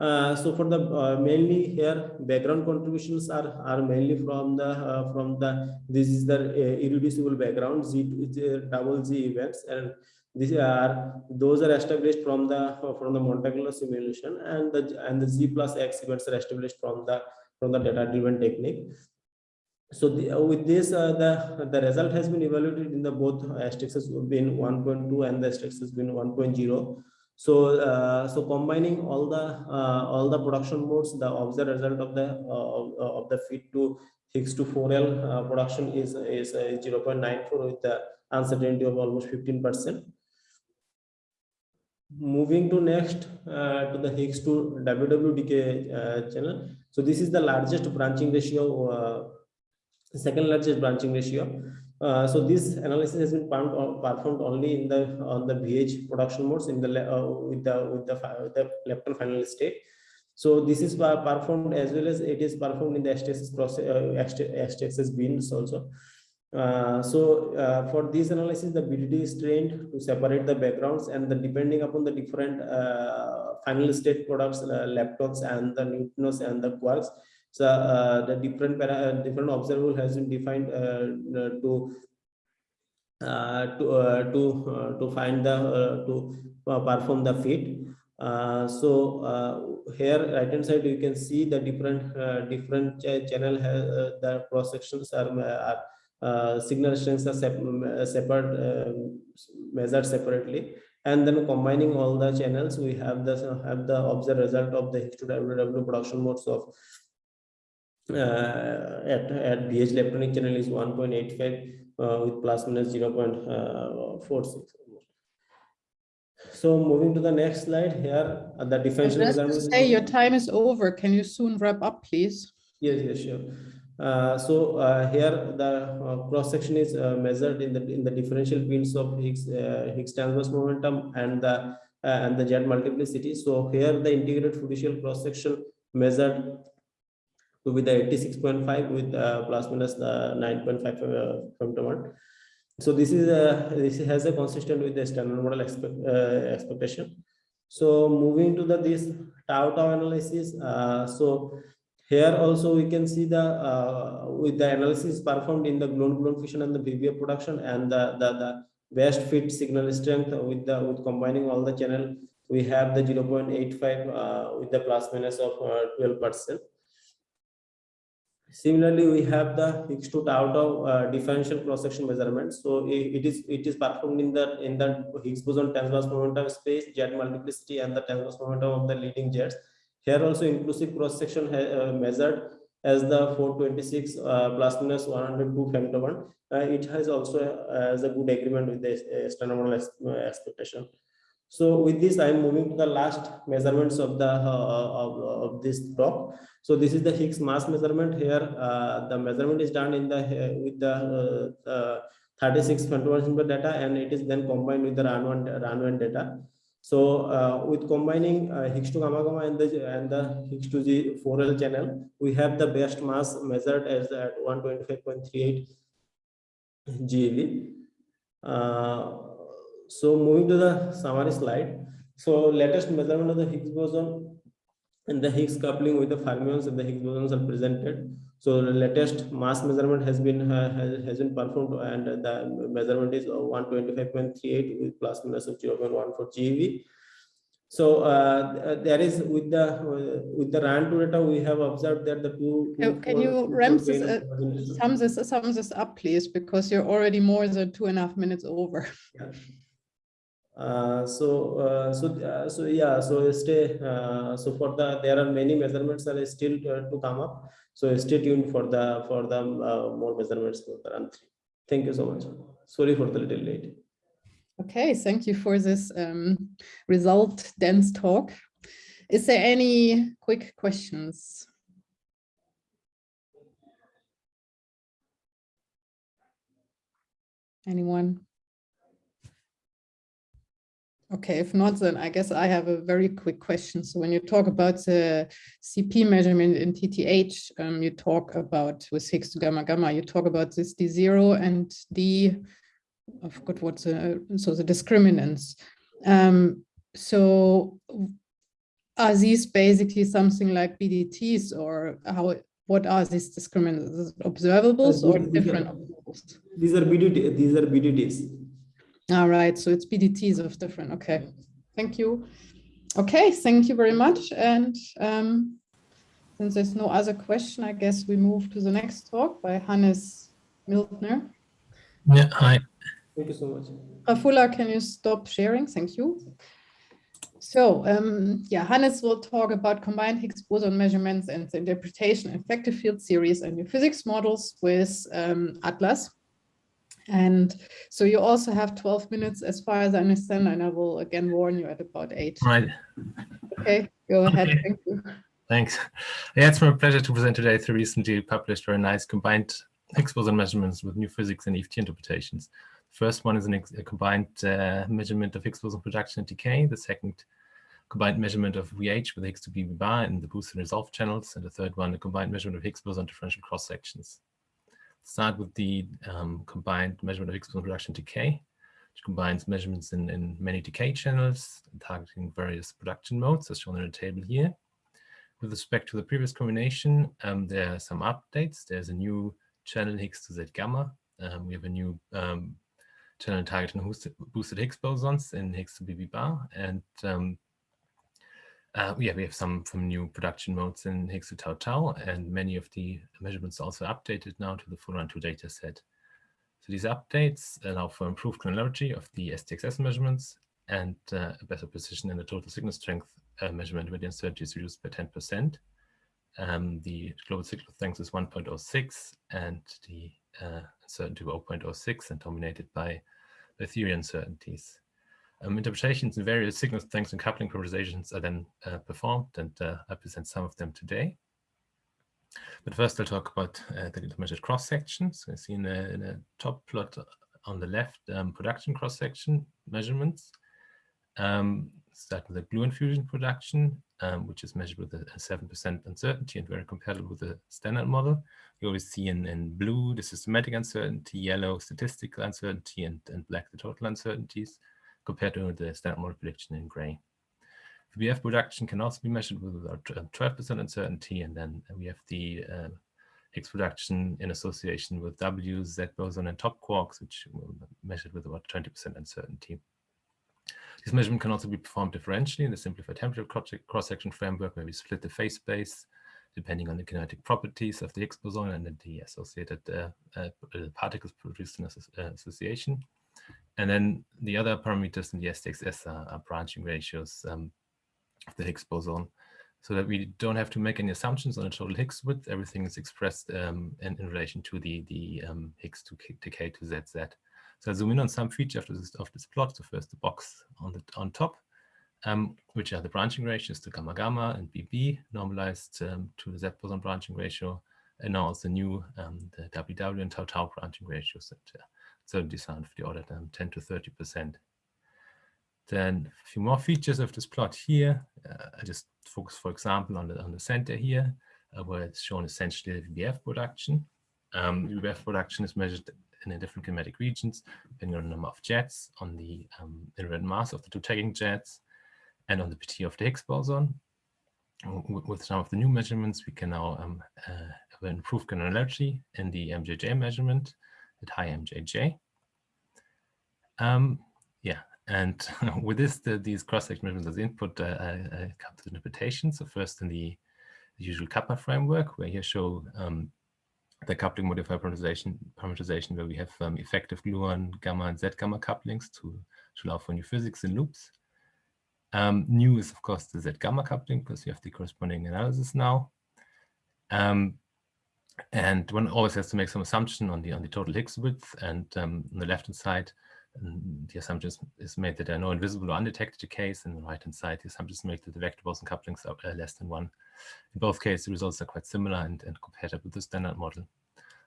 Uh, so for the uh, mainly here background contributions are are mainly from the uh, from the this is the uh, irreducible background z, z double z events and these are those are established from the from the Monte Carlo simulation and the and the z plus x events are established from the from the data driven technique so the, uh, with this, uh, the the result has been evaluated in the both STX has been 1.2 and the has been 1.0. So uh, so combining all the uh, all the production modes, the observed result of the uh, of, the fit to Higgs to 4L uh, production is is uh, 0.94 with the uncertainty of almost 15 percent. moving to next uh, to the Higgs to WWDK channel. So this is the largest branching ratio, second largest branching ratio. Uh, so this analysis has been performed, only in the on the VH production modes in the uh, with the with the, with the lepton final state. So this is performed as well as it is performed in the STXS process, uh, STXS beams also. Uh, so uh, for this analysis, the BDT is trained to separate the backgrounds and the depending upon the different uh, final state products, uh, leptons and the neutrinos and the quarks. So uh, the different para uh, different observable has been defined uh, uh, to to to to find the to perform the fit. so here right hand side you can see the different different ch channel the cross sections are, are uh, signal strengths are sep uh, separate uh, measured separately and then combining all the channels we have the have the observed result of the H2WW production modes of uh, at at VH leptonic channel is 1.85 uh, with plus minus 0.46 so moving to the next slide here uh, the differential Just say your time is over. Can you soon wrap up please? Yes yes sure. Uh, so uh, here the uh, cross section is uh, measured in the in the differential fields of Higgs uh, Higgs transverse momentum and the uh, and the jet multiplicity. So here the integrated fiducial cross section measured to be the 86.5 with plus minus the 9.5 femtobarn. So this is a this has a consistent with the standard model expect, expectation. So moving to the this tau tau analysis. so here also we can see the uh, with the analysis performed in the gluon-gluon fusion and the VBF production and the, the, the best fit signal strength with the with combining all the channel we have the 0.85 uh, with the plus minus of 12 uh, percent similarly we have the Higgs to tau tau uh, differential cross section measurement so it, it is it is performed in the in the higgs boson transverse momentum space jet multiplicity and the transverse momentum of the leading jets here also inclusive cross section uh, measured as the 426 uh, plus minus 102 femtobarn. Uh, it has also uh, as a good agreement with the uh, standard model expectation. So with this, I am moving to the last measurements of the of, of this talk. So this is the Higgs mass measurement. Here, the measurement is done in the with the 36 femtobarn data, and it is then combined with the Run 1 RAN1 data. So uh, with combining uh, Higgs to gamma gamma and the and the Higgs to G 4L channel, we have the best mass measured as at 125.38 GeV. Uh, so moving to the summary slide. So latest measurement of the Higgs boson and the Higgs coupling with the fermions and the Higgs bosons are presented. So the latest mass measurement has been uh, has, has been performed and the measurement is 125.38 with plus minus of 0.14 GeV. So uh, there is with the uh, with the Run 2 data we have observed that the two. two can you ramp this, uh, sum this sum this up please because you're already more than two and a half minutes over. Yeah. Uh, so uh, so uh, so yeah so stay uh, so for the there are many measurements that are still to come up so stay tuned for the for the uh, more measurements for the run three. Thank you so much. Sorry for the little late. Okay, thank you for this um, result dense talk. Is there any quick questions? Anyone? Okay, if not, then I guess I have a very quick question. So when you talk about the CP measurement in TTH, um, you talk about with Higgs to gamma gamma, you talk about this D0 and D, I forgot what's the, so the discriminants. Um, so are these basically something like BDTs or how, what are these discriminants, observables or different observables? These are BDT, these are BDTs. All right, so it's BDTs of different. Okay, thank you. Okay, thank you very much. And um, since there's no other question, I guess we move to the next talk by Hannes Mildner. Yeah, hi. Thank you so much. Rafula, can you stop sharing? Thank you. So um, yeah, Hannes will talk about combined Higgs boson measurements and the interpretation of effective field theories and new physics models with um, ATLAS. And so you also have 12 minutes as far as I understand, and I will again warn you at about eight. Right. Okay, go ahead. Okay. Thank you. Thanks. Yeah, it's my pleasure to present today three recently published very nice combined Higgs boson measurements with new physics and EFT interpretations. The first one is an a combined uh, measurement of Higgs boson production and decay. The second combined measurement of VH with Higgs to BB bar in the boost and resolve channels. And the third one, a combined measurement of Higgs boson differential cross sections. Start with the um, combined measurement of boson production decay, which combines measurements in, in many decay channels targeting various production modes as shown in the table here. With respect to the previous combination, um, there are some updates. There's a new channel Higgs to Z gamma. Um, we have a new um, channel targeting boosted Higgs bosons in Higgs to BB bar. And um, uh, yeah, we have some from new production modes in Higgs tau tau, and many of the measurements also updated now to the full run 2 data set. So these updates allow for improved granularity of the STXS measurements and uh, a better precision in the total signal strength uh, measurement where the uncertainty is reduced by 10%. Um, the global signal strength is 1.06 and the uh, uncertainty of 0.06 and dominated by the theory uncertainties. Um, interpretations in various signal strengths and coupling parameterizations are then uh, performed and uh, I present some of them today. But first I'll talk about uh, the measured cross sections. So I see in the, in top plot on the left um, production cross section measurements. Um, starting with the gluon fusion production, um, which is measured with a 7% uncertainty and very comparable with the standard model. You always see in, in blue the systematic uncertainty, yellow statistical uncertainty, and, and black the total uncertainties compared to the standard model prediction in gray. VBF production can also be measured with about 12% uncertainty, and then we have the uh, Higgs production in association with W, Z boson, and top quarks, which measured with about 20% uncertainty. This measurement can also be performed differentially in the simplified template cross-section framework, where we split the phase space depending on the kinetic properties of the Higgs boson and the associated uh, uh, particles produced in association. And then the other parameters in the STXS are, are branching ratios um, of the Higgs boson, so that we don't have to make any assumptions on the total Higgs width. Everything is expressed um, in, in, relation to the, the um, Higgs to decay to ZZ. So I zoom in on some feature of this, of this plot. So first the box on the on top, um, which are the branching ratios to gamma gamma and BB normalized um, to the Z boson branching ratio, and now also new um, the WW and tau tau branching ratios that uh, certainty sound for the order um, 10 to 30 percent. Then a few more features of this plot here. Uh, I just focus, for example, on the on the center here, uh, where it's shown essentially the VBF production. Um, VBF production is measured in the different kinematic regions, depending on the number of jets, on the um, invariant mass of the two tagging jets, and on the PT of the Higgs boson. With some of the new measurements, we can now um, uh, have improved granularity in the MJJ measurement at high MJJ. Um, yeah, and with this, the, these cross-section measurements as input, uh, I, I come to interpretation. So first in the, the usual kappa framework, where here show um, the coupling modifier parameterization, parameterization where we have um, effective gluon, gamma, and Z gamma couplings to, to allow for new physics in loops. Um, new is, of course, the Z gamma coupling because we have the corresponding analysis now. Um, and one always has to make some assumption on the on the total Higgs width. And um, on the left-hand side, the assumption is made that there are no invisible or undetected decays. And on the right-hand side, the assumption is made that the vector boson couplings are uh, less than one. In both cases, the results are quite similar and, and compatible with the standard model.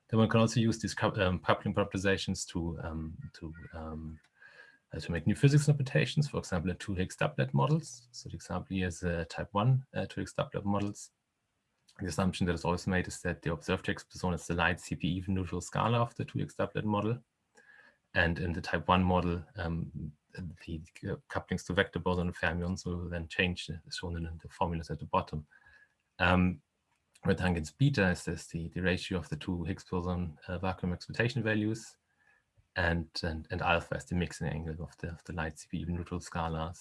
Then one can also use these um, coupling parameterizations to um, to um, uh, to make new physics interpretations. For example, in two Higgs doublet models. So the example here is uh, type one uh, two Higgs doublet models. The assumption that is always made is that the observed Higgs boson is the light CP even neutral scalar of the two Higgs doublet model. And in the type one model, um, the couplings to vector boson and fermions will then change, as shown in the formulas at the bottom. Um, where tangents beta is this the, the ratio of the two Higgs boson uh, vacuum expectation values, and, and and alpha is the mixing angle of the of the light CP even neutral scalars.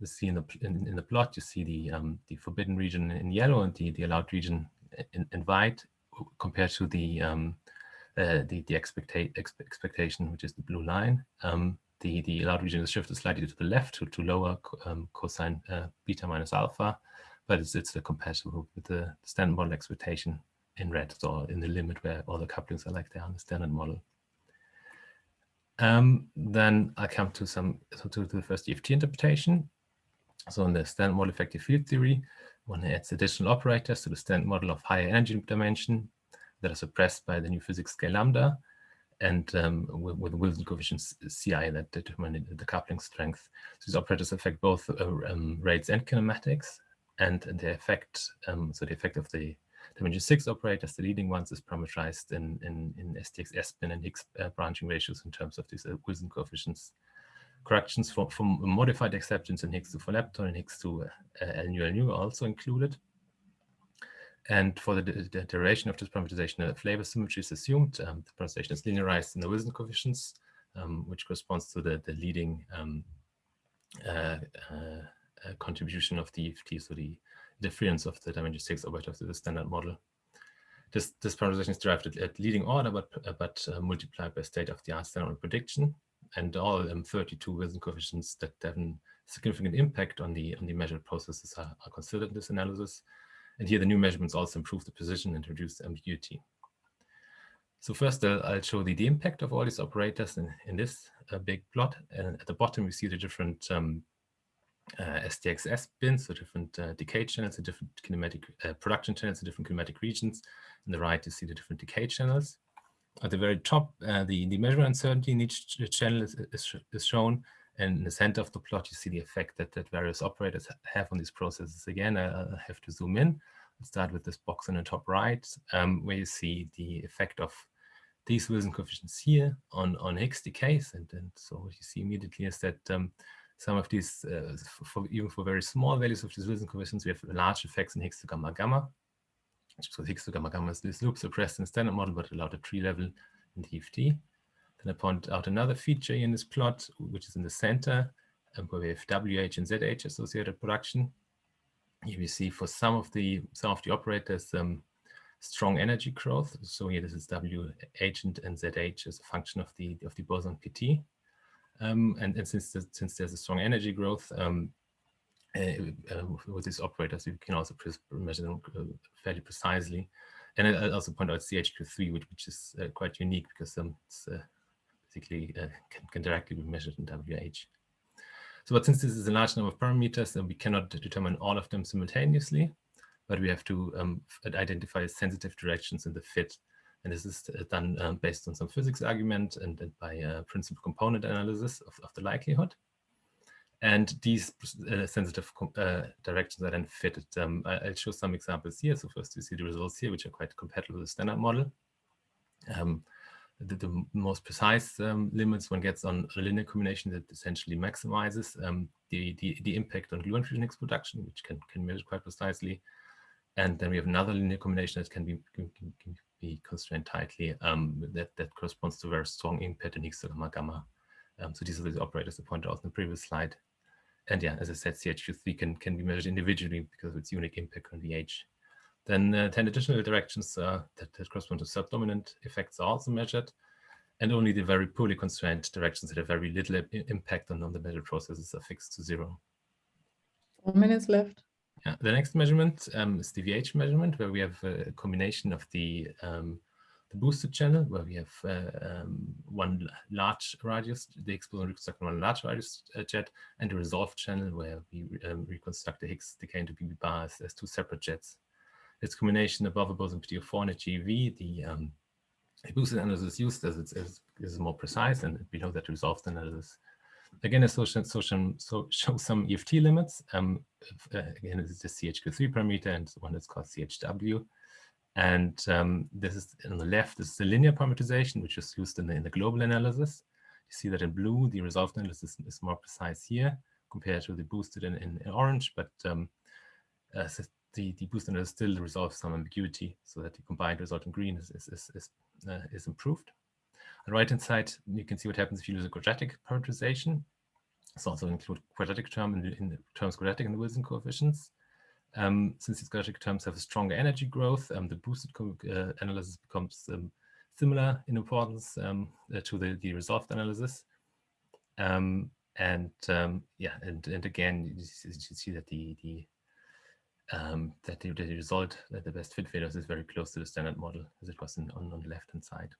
You see in the in, in the plot you see the um, the forbidden region in yellow and the the allowed region in, in white compared to the um, uh, the the expecta expe expectation which is the blue line. Um, the the allowed region is shifted slightly to the left to to lower um, cosine uh, beta minus alpha but it's it's compatible with the standard model expectation in red, so in the limit where all the couplings are like they are in the standard model. Um, then I come to some so to, to the first EFT interpretation. So in the standard model effective field theory, one adds additional operators to the standard model of higher energy dimension that are suppressed by the new physics scale lambda and um, with, with Wilson coefficients CI that determine the coupling strength. So these operators affect both uh, um, rates and kinematics and, the effect, um, so the effect of the dimension six operators, the leading ones is parameterized in, in, in STX S-spin and Higgs uh, branching ratios in terms of these uh, Wilson coefficients. Corrections for, from modified exceptions in Higgs 2 for lepton and Higgs 2 uh, L nu L nu are also included. And for the, the duration of this parameterization, flavor symmetry is assumed. Um, the parameterization is linearized in the Wilson coefficients, um, which corresponds to the, the leading um, uh, uh, uh, contribution of the EFT, so the difference of the dimension six operator to the standard model. This, this parameterization is derived at, at leading order, but, uh, but uh, multiplied by state of the art standard prediction. And all um, 32 Wilson coefficients that have a significant impact on the, on the measured processes are, are considered in this analysis. And here the new measurements also improve the precision and reduce ambiguity. So first uh, I'll show the, the impact of all these operators in, in this uh, big plot. And at the bottom we see the different um, uh, STXS bins, so different uh, decay channels, the different kinematic uh, production channels, the different kinematic regions. On the right you see the different decay channels. At the very top, uh, the, the measurement uncertainty in each channel is, is, is shown. And in the center of the plot, you see the effect that, that various operators have on these processes. Again, I, I have to zoom in. Let's start with this box in the top right, um, where you see the effect of these Wilson coefficients here on, on Higgs decays. And, and so what you see immediately is that um, some of these, uh, for, even for very small values of these Wilson coefficients, we have large effects in Higgs to gamma gamma. So Higgs to gamma gamma is this loop suppressed in the standard model, but allowed at tree level in EFT. Then I point out another feature in this plot, which is in the center, um, where we have WH and ZH associated production. Here we see for some of the some of the operators um, strong energy growth. So here this is WH and, and ZH as a function of the of the boson PT. Um, and, and since the, since there's a strong energy growth um, with these operators, you can also measure them uh, fairly precisely. And I also point out CHQ3, which, which is uh, quite unique because um, it's uh, basically uh, can, can, directly be measured in WH. So, but since this is a large number of parameters, then we cannot determine all of them simultaneously, but we have to um, identify sensitive directions in the fit. And this is uh, done um, based on some physics argument and, and by a principal component analysis of, of the likelihood. And these uh, sensitive uh, directions are then fitted. Um, I'll show some examples here. So first you see the results here, which are quite compatible with the standard model. Um, the, the most precise um, limits one gets on a linear combination that essentially maximizes um, the, the, the impact on gluon fusion production, which can, can measure quite precisely. And then we have another linear combination that can be, can, can be constrained tightly um, that, that corresponds to very strong impact in Higgs gamma gamma. Um, so these are the operators I pointed out in the previous slide. And yeah, as I said, CHQ3 can, can be measured individually because of its unique impact on the H. Then uh, 10 additional directions uh, that, that, correspond to subdominant effects are also measured. And only the very poorly constrained directions that have very little impact on, on the measured processes are fixed to zero. Four minutes left. Yeah, the next measurement um, is the VH measurement, where we have a combination of the um, the boosted channel, where we have uh, um, one large radius, the explosion reconstruct one large radius uh, jet, and the resolved channel, where we um, reconstruct the Higgs decay into BB bars as two separate jets. This combination above a boson PT4 and a GeV, the, um, boosted analysis used as it is, is more precise, and below that resolved analysis. Again, it shows, shows, so shows some EFT limits. Um, uh, again, this is the CHQ3 parameter and one that's called CHW. And um, this is on the left, this is the linear parameterization, which is used in the, in the global analysis. You see that in blue, the resolved analysis is more precise here compared to the boosted in, in, in orange, but um, uh, the, the boosted analysis still resolves some ambiguity so that the combined result in green is, is, is, is, uh, is improved. On the right-hand side, you can see what happens if you use a quadratic parameterization. It's also include quadratic term in, in terms quadratic in the Wilson coefficients. Um, since these quadratic terms have a stronger energy growth, um, the boosted uh, analysis becomes um, similar in importance um, uh, to the, the resolved analysis. Um, and um, yeah, and, and again, you, see that the, the that the, the, result, that the best fit failures is very close to the standard model as it was in, on, on the left-hand side.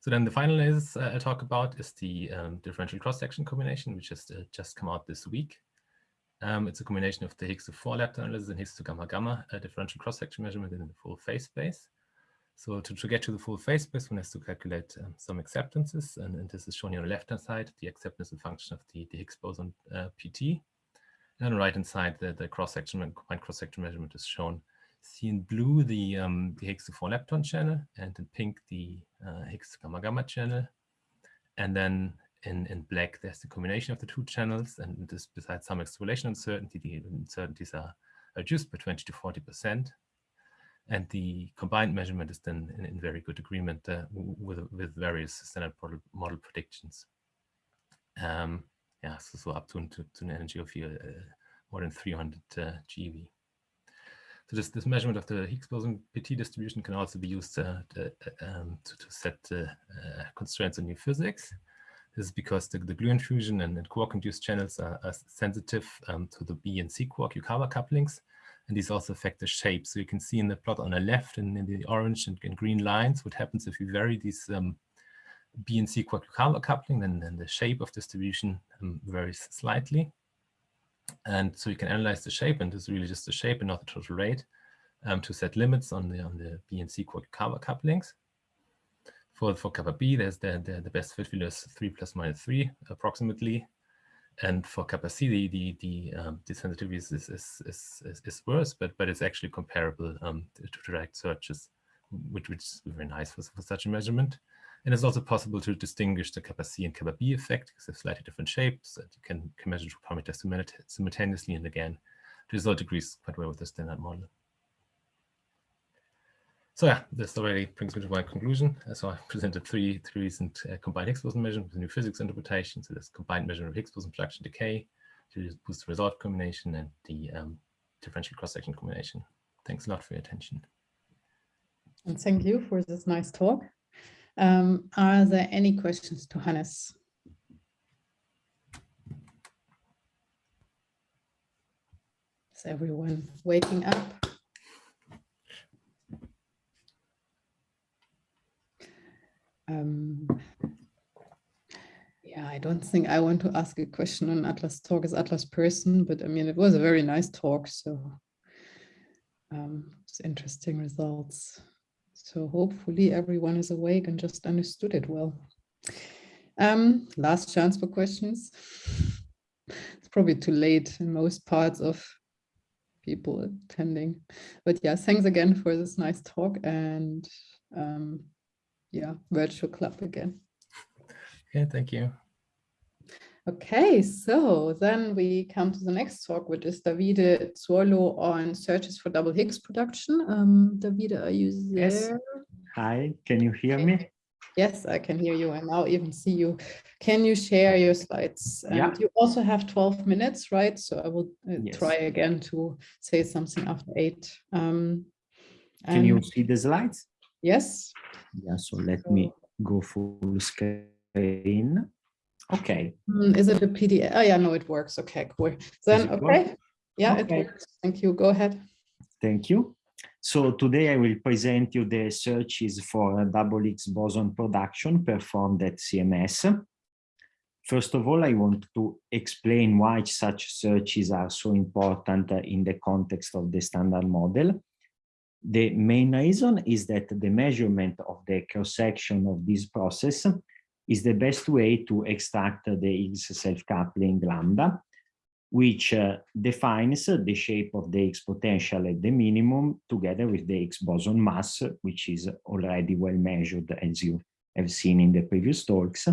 So then the final is uh, I'll talk about is the differential cross-section combination, which has uh, just come out this week. Um, it's a combination of the Higgs to 4 lepton analysis and Higgs to gamma gamma uh, differential cross-section measurement in the full phase space. So to, to, get to the full phase space, one has to calculate um, some acceptances, and, and, this is shown here on the left-hand side. The acceptance is a function of the, the Higgs boson uh, PT. And on the right-hand side, the, the cross-section and combined cross-section measurement is shown. See in blue the, um, the Higgs to 4 lepton channel, and in pink the uh, Higgs to gamma gamma channel. And then in, in black, there's the combination of the two channels, and this besides some extrapolation uncertainty, the uncertainties are reduced by 20 to 40 percent and the combined measurement is then in, in very good agreement uh, with, with various standard model, predictions. Um, yeah, so, so up to, to, to, an energy of uh, more than 300 uh, GeV. So this, this measurement of the Higgs boson PT distribution can also be used uh, to, um, to, to, set uh, constraints on new physics. This is because the, the gluon fusion and, and quark-induced channels are, are sensitive um, to the B and C quark Yukawa couplings, and these also affect the shape. So you can see in the plot on the left and in the orange and, and green lines, what happens if you vary these um, B and C quark Yukawa coupling, then, then the shape of distribution um, varies slightly. And so you can analyze the shape, and this is really just the shape and not the total rate, um, to set limits on the on the B and C quark Yukawa couplings. For for kappa B, there's the, the, the best fit value is three plus minus three approximately, and for kappa C, the the the, um, the sensitivity is is, is is, is worse, but but it's actually comparable um, to, to direct searches, which which is very nice for, for such a measurement. And it's also possible to distinguish the kappa C and kappa B effect because they're slightly different shapes that you can, can measure two parameters simultaneously. And again, the result agrees quite well with the standard model. So yeah, this already brings me to my conclusion. So I presented three, three recent uh, combined Higgs boson measurements with new physics interpretation. So this combined measurement of Higgs boson production decay, to boost the result combination and the um, differential cross-section combination. Thanks a lot for your attention. And thank you for this nice talk. Um, are there any questions to Hannes? Is everyone waking up? Um, yeah, I don't think I want to ask a question on Atlas talk as Atlas person, but I mean, it was a very nice talk. So um, it's interesting results. So hopefully everyone is awake and just understood it well. Um, last chance for questions. It's probably too late in most parts of people attending. But yeah, thanks again for this nice talk and um, yeah, virtual club again. Okay, thank you. Okay, so then we come to the next talk, which is Davide Zuolo on searches for double Higgs production. Um, Davide, are you there? Yes. Hi, can you hear okay. me? Yes, I can hear you and now even see you. Can you share your slides? And yeah. you also have 12 minutes, right? So I will uh, Yes. try again to say something after eight. Um, Can you see the slides? Yes. Yeah, so let me go full screen. Okay, Mm, Is it a PDF? Oh, yeah, no, it works. Okay, cool. Then, it work? okay. Yeah, Okay. it works. Thank you. Go ahead. thank you. So today I will present you the searches for a double Higgs boson production performed at CMS. First of all, I want to explain why such searches are so important in the context of the standard model. The main reason is that the measurement of the cross-section of this process is the best way to extract the Higgs self-coupling lambda, which uh, defines the shape of the Higgs potential at the minimum together with the Higgs boson mass, which is already well measured as you have seen in the previous talks,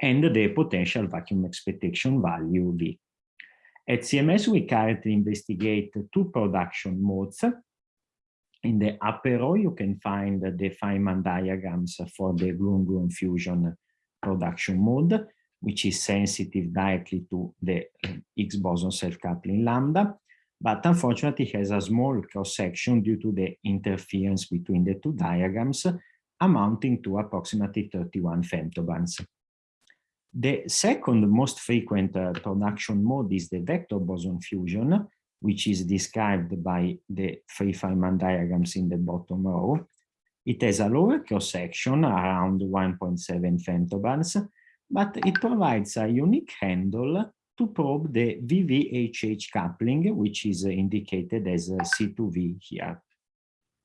and the potential vacuum expectation value V. At CMS, we currently investigate two production modes. In the upper row, you can find the Feynman diagrams for the gluon-gluon fusion production mode, which is sensitive directly to the uh, Higgs boson self-coupling lambda, but unfortunately has a small cross-section due to the interference between the two diagrams, amounting to approximately 31 femtobarns. The second most frequent uh, production mode is the vector boson fusion, which is described by the three Feynman diagrams in the bottom row. It has a lower cross-section around 1.7 femtobarns, but it provides a unique handle to probe the VVHH coupling, which is indicated as C2V here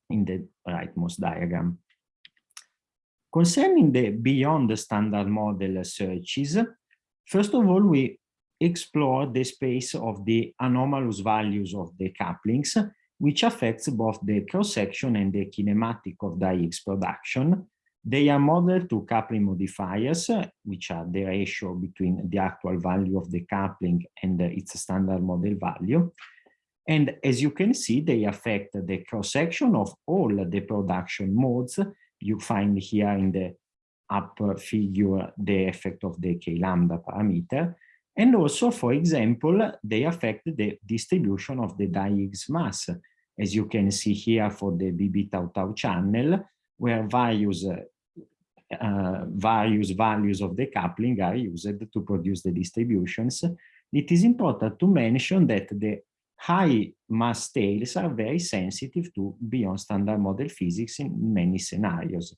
in the rightmost diagram. Concerning the beyond the standard model searches, first of all, we explore the space of the anomalous values of the couplings, which affects both the cross-section and the kinematic of the Higgs production. They are modeled to coupling modifiers, which are the ratio between the actual value of the coupling and its standard model value. And as you can see, they affect the cross-section of all the production modes you find here in the upper figure the effect of the k lambda parameter. And also, for example, they affect the distribution of the Higgs mass, as you can see here for the BB tau tau channel, where uh, various values of the coupling are used to produce the distributions. It is important to mention that the high mass tails are very sensitive to beyond standard model physics in many scenarios.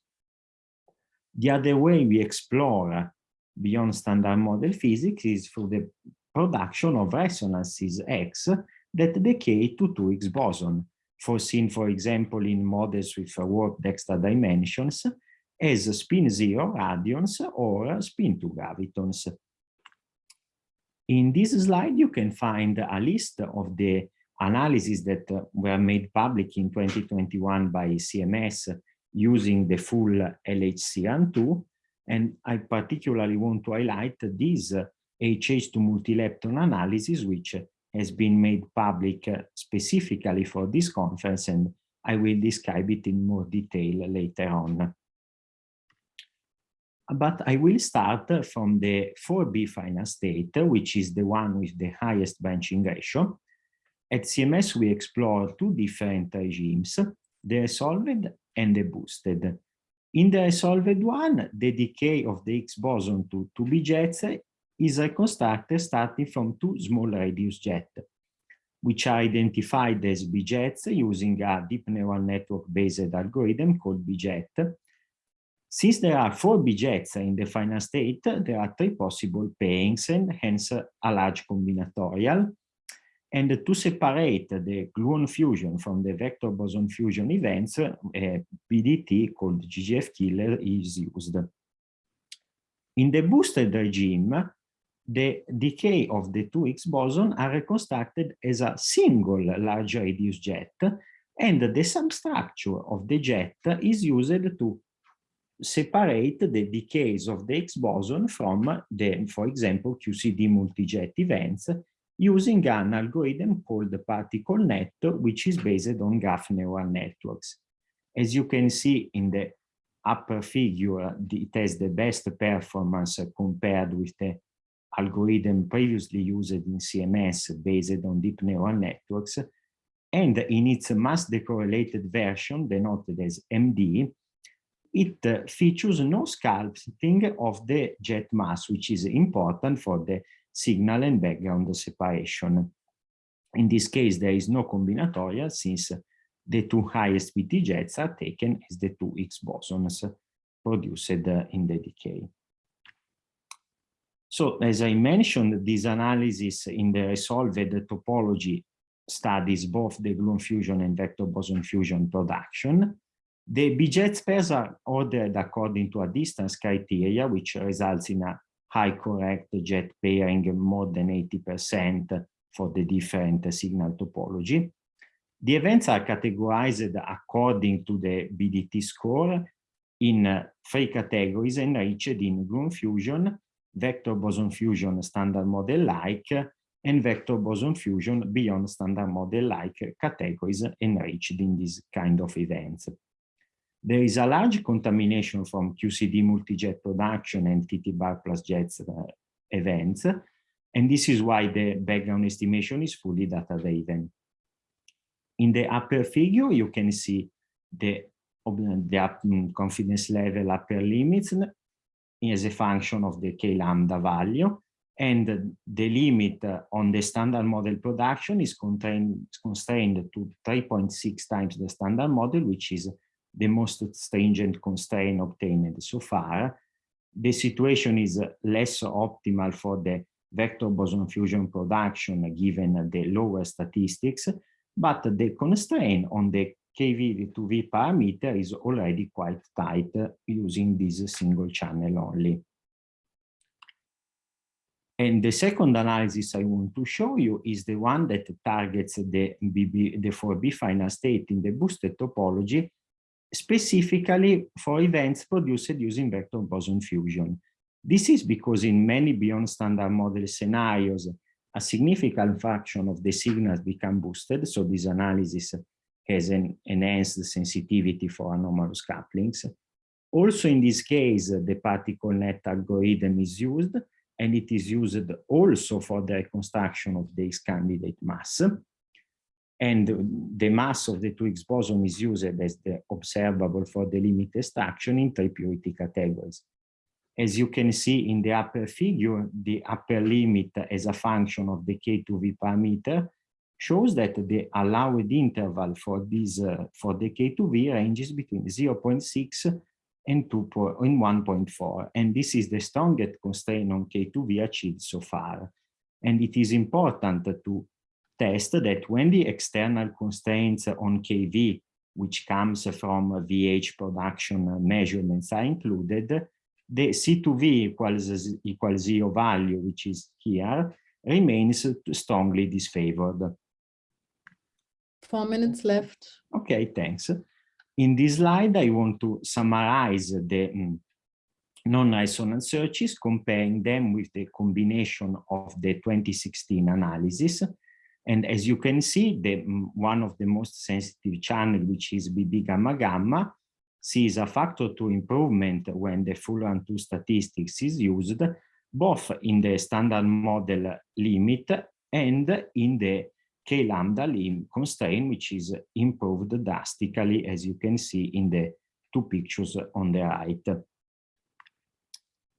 The other way we explore beyond standard model physics is through the production of resonances X that decay to 2Higgs boson, foreseen, for example, in models with warped extra dimensions as spin zero radions or spin two gravitons. In this slide, you can find a list of the analyses that were made public in 2021 by CMS using the full LHC 2 And I particularly want to highlight this uh, HH to multi-lepton analysis, which has been made public uh, specifically for this conference, and I will describe it in more detail later on but I will start from the 4B final state, which is the one with the highest branching ratio. At CMS, we explore two different regimes, the resolved and the boosted. In the resolved one, the decay of the Higgs boson to 2B jets is reconstructed starting from two small radius jets, which are identified as B jets using a deep neural network based algorithm called DeepJet, since there are four B-jets in the final state, there are three possible pairings and hence a large combinatorial. And to separate the gluon fusion from the vector boson fusion events, eh, a BDT called GGF killer is used. In the boosted regime, the decay of the two Higgs boson are reconstructed as a single large radius jet, and the substructure of the jet is used to separate the decays of the Higgs boson from the, for example, QCD multijet events using an algorithm called the particle net, which is based on graph neural networks. As you can see in the upper figure, it has the best performance compared with the algorithm previously used in CMS based on deep neural networks. And in its mass decorrelated version, denoted as MD, it uh, features no sculpting of the jet mass, which is important for the signal and background separation. In this case, there is no combinatorial since the two highest PT jets are taken as the two Higgs bosons produced uh, in the decay. So as I mentioned, this analysis in the resolved topology studies both the gluon fusion and vector boson fusion production. The B-jet pairs are ordered according to a distance criteria, which results in a high correct jet pairing more than 80% for the different signal topology. The events are categorized according to the BDT score in three categories enriched in gluon fusion, vector boson fusion standard model like, and vector boson fusion beyond standard model like categories enriched in this kind of events. There is a large contamination from QCD multi-jet production and TT bar plus jets uh, events, and this is why the background estimation is fully data-driven. In the upper figure, you can see the, the mm, confidence level upper limits as a function of the k lambda value, and the limit on the standard model production is constrained, constrained to 3.6 times the standard model, which is the most stringent constraint obtained so far. The situation is less optimal for the vector boson fusion production given the lower statistics, but the constraint on the KV2V parameter is already quite tight using this single channel only. And the second analysis I want to show you is the one that targets the, BB, the 4B final state in the boosted topology, specifically for events produced using vector boson fusion. This is because in many beyond standard model scenarios, a significant fraction of the signals become boosted. So this analysis has an enhanced sensitivity for anomalous couplings. Also in this case, the particle net algorithm is used and it is used also for the reconstruction of the candidate mass. And the mass of the 2Higgs boson is used as the observable for the limit extraction in three purity categories. As you can see in the upper figure, the upper limit as a function of the K2V parameter shows that the allowed interval for this uh, for the K2V ranges between 0.6 and 2 and 1.4 and this is the strongest constraint on K2V achieved so far and it is important to test that when the external constraints on KV which comes from VH production measurements are included the C2V equals equals zero value which is here remains strongly disfavored Four minutes left. Okay, thanks. In this slide, I want to summarize the um, non-resonant searches, comparing them with the combination of the 2016 analysis. And as you can see, the, one of the most sensitive channel, which is BB gamma gamma, sees a factor two improvement when the full run two statistics is used, both in the standard model limit and in the k lambda lim constraint, which is improved drastically, as you can see in the two pictures on the right.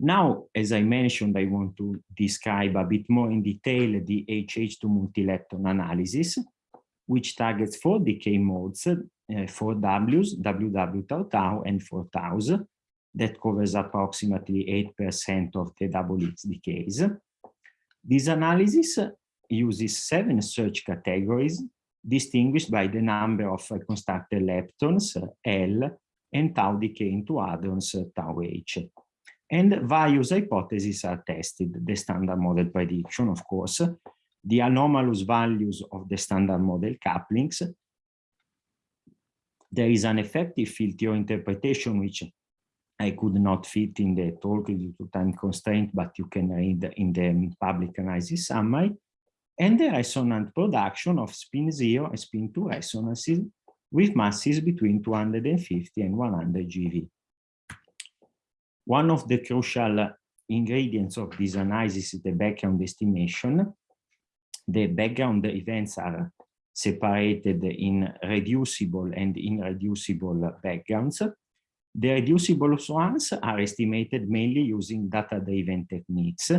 Now, as I mentioned, I want to describe a bit more in detail the HH2 multi-lepton analysis, which targets four decay modes, uh, four Ws, WW tau tau, and four taus, that covers approximately 8% of the double Higgs decays. This analysis uses seven search categories distinguished by the number of constructed leptons, L, and tau decay into hadrons, tau H. And various hypotheses are tested, the standard model prediction, of course, the anomalous values of the standard model couplings. There is an effective field theory interpretation, which I could not fit in the talk due to time constraint, but you can read in the public analysis summary and the resonant production of spin 0 and spin 2 resonances with masses between 250 and 100 GeV. One of the crucial ingredients of this analysis is the background estimation. The background events are separated in reducible and irreducible backgrounds. The reducible ones are estimated mainly using data-driven techniques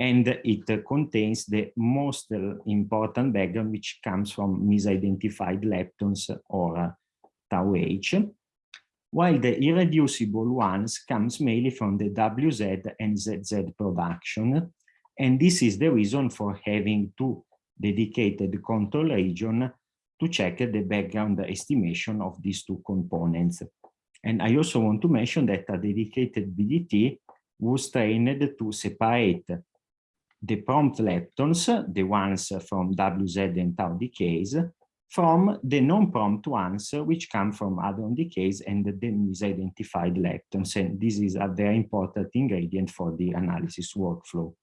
and it contains the most important background which comes from misidentified leptons or tau H, while the irreducible ones comes mainly from the WZ and ZZ production. And this is the reason for having two dedicated control region to check the background estimation of these two components. And I also want to mention that a dedicated BDT was trained to separate the prompt leptons, the ones from WZ and tau decays, from the non-prompt ones, which come from hadron decays and the misidentified leptons. And this is a very important ingredient for the analysis workflow.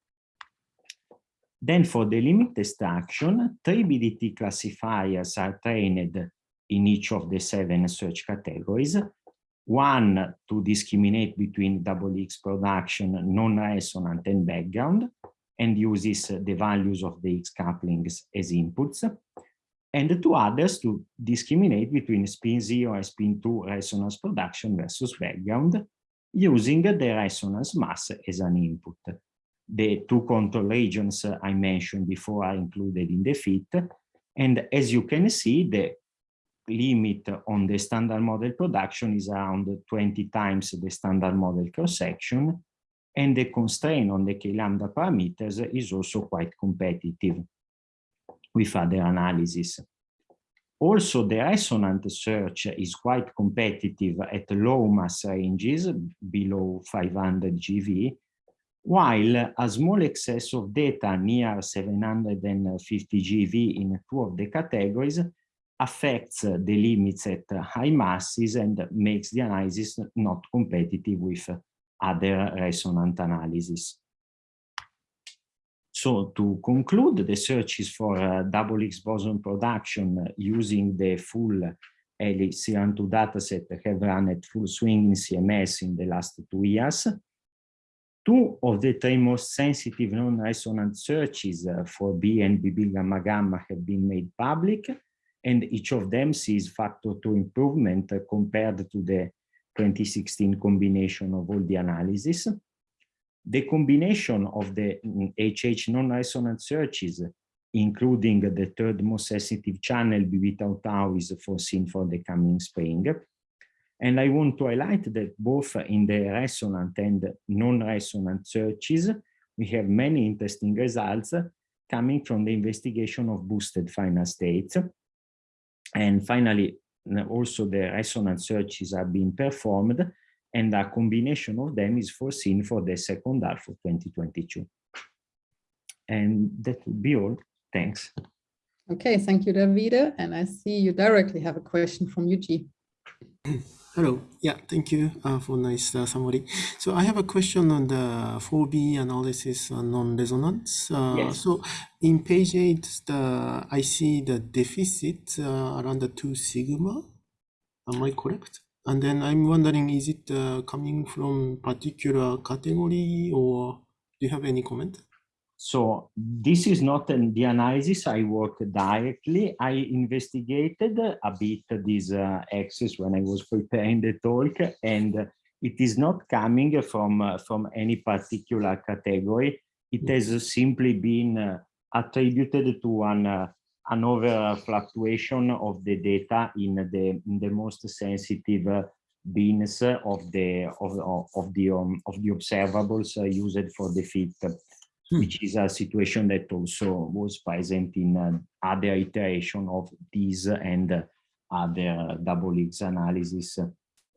Then for the limit extraction, three BDT classifiers are trained in each of the seven search categories. One to discriminate between double Higgs production, non-resonant and background and uses the values of the Higgs couplings as inputs, and two others to discriminate between spin 0 and spin 2 resonance production versus background, using the resonance mass as an input. The two control regions I mentioned before are included in the fit, and as you can see, the limit on the standard model production is around 20 times the standard model cross-section, and the constraint on the k-lambda parameters is also quite competitive with other analysis. Also, the resonant search is quite competitive at low mass ranges, below 500 GeV, while a small excess of data near 750 GeV in two of the categories affects the limits at high masses and makes the analysis not competitive with other resonant analysis. So to conclude, the search is for uh, double Higgs boson production using the full LHC2 dataset have run at full swing in CMS in the last two years. Two of the three most sensitive non-resonant searches uh, 4B and BB gamma gamma have been made public, and each of them sees factor two improvement compared to the 2016 combination of all the analysis the combination of the mm, HH non-resonant searches, including the third most sensitive channel, BB tau tau, is foreseen for the coming spring. And I want to highlight that both in the resonant and non-resonant searches, we have many interesting results coming from the investigation of boosted final states. And finally, also the resonant searches are being performed and a combination of them is foreseen for the second half of 2022. And that would be all. Thanks. Okay, thank you, Davide. And I see you directly have a question from Yuji. Hello. Yeah, thank you uh, for nice uh, summary. So I have a question on the 4B analysis on non-resonance. Uh, Yes. So in page 8, the, I see the deficit uh, around the 2 sigma. Am I correct? And then I'm wondering, is it uh, coming from particular category or do you have any comment? So this is not an, the analysis I worked directly. I investigated a bit this uh, axis when I was preparing the talk, and it is not coming from, uh, from any particular category. It has simply been uh, attributed to an, uh, an over fluctuation of the data in the, in the most sensitive uh, bins of the, of, of, of the, um, of the observables uh, used for the fit Hmm. which is a situation that also was present in uh, other iteration of these and other double Higgs analysis,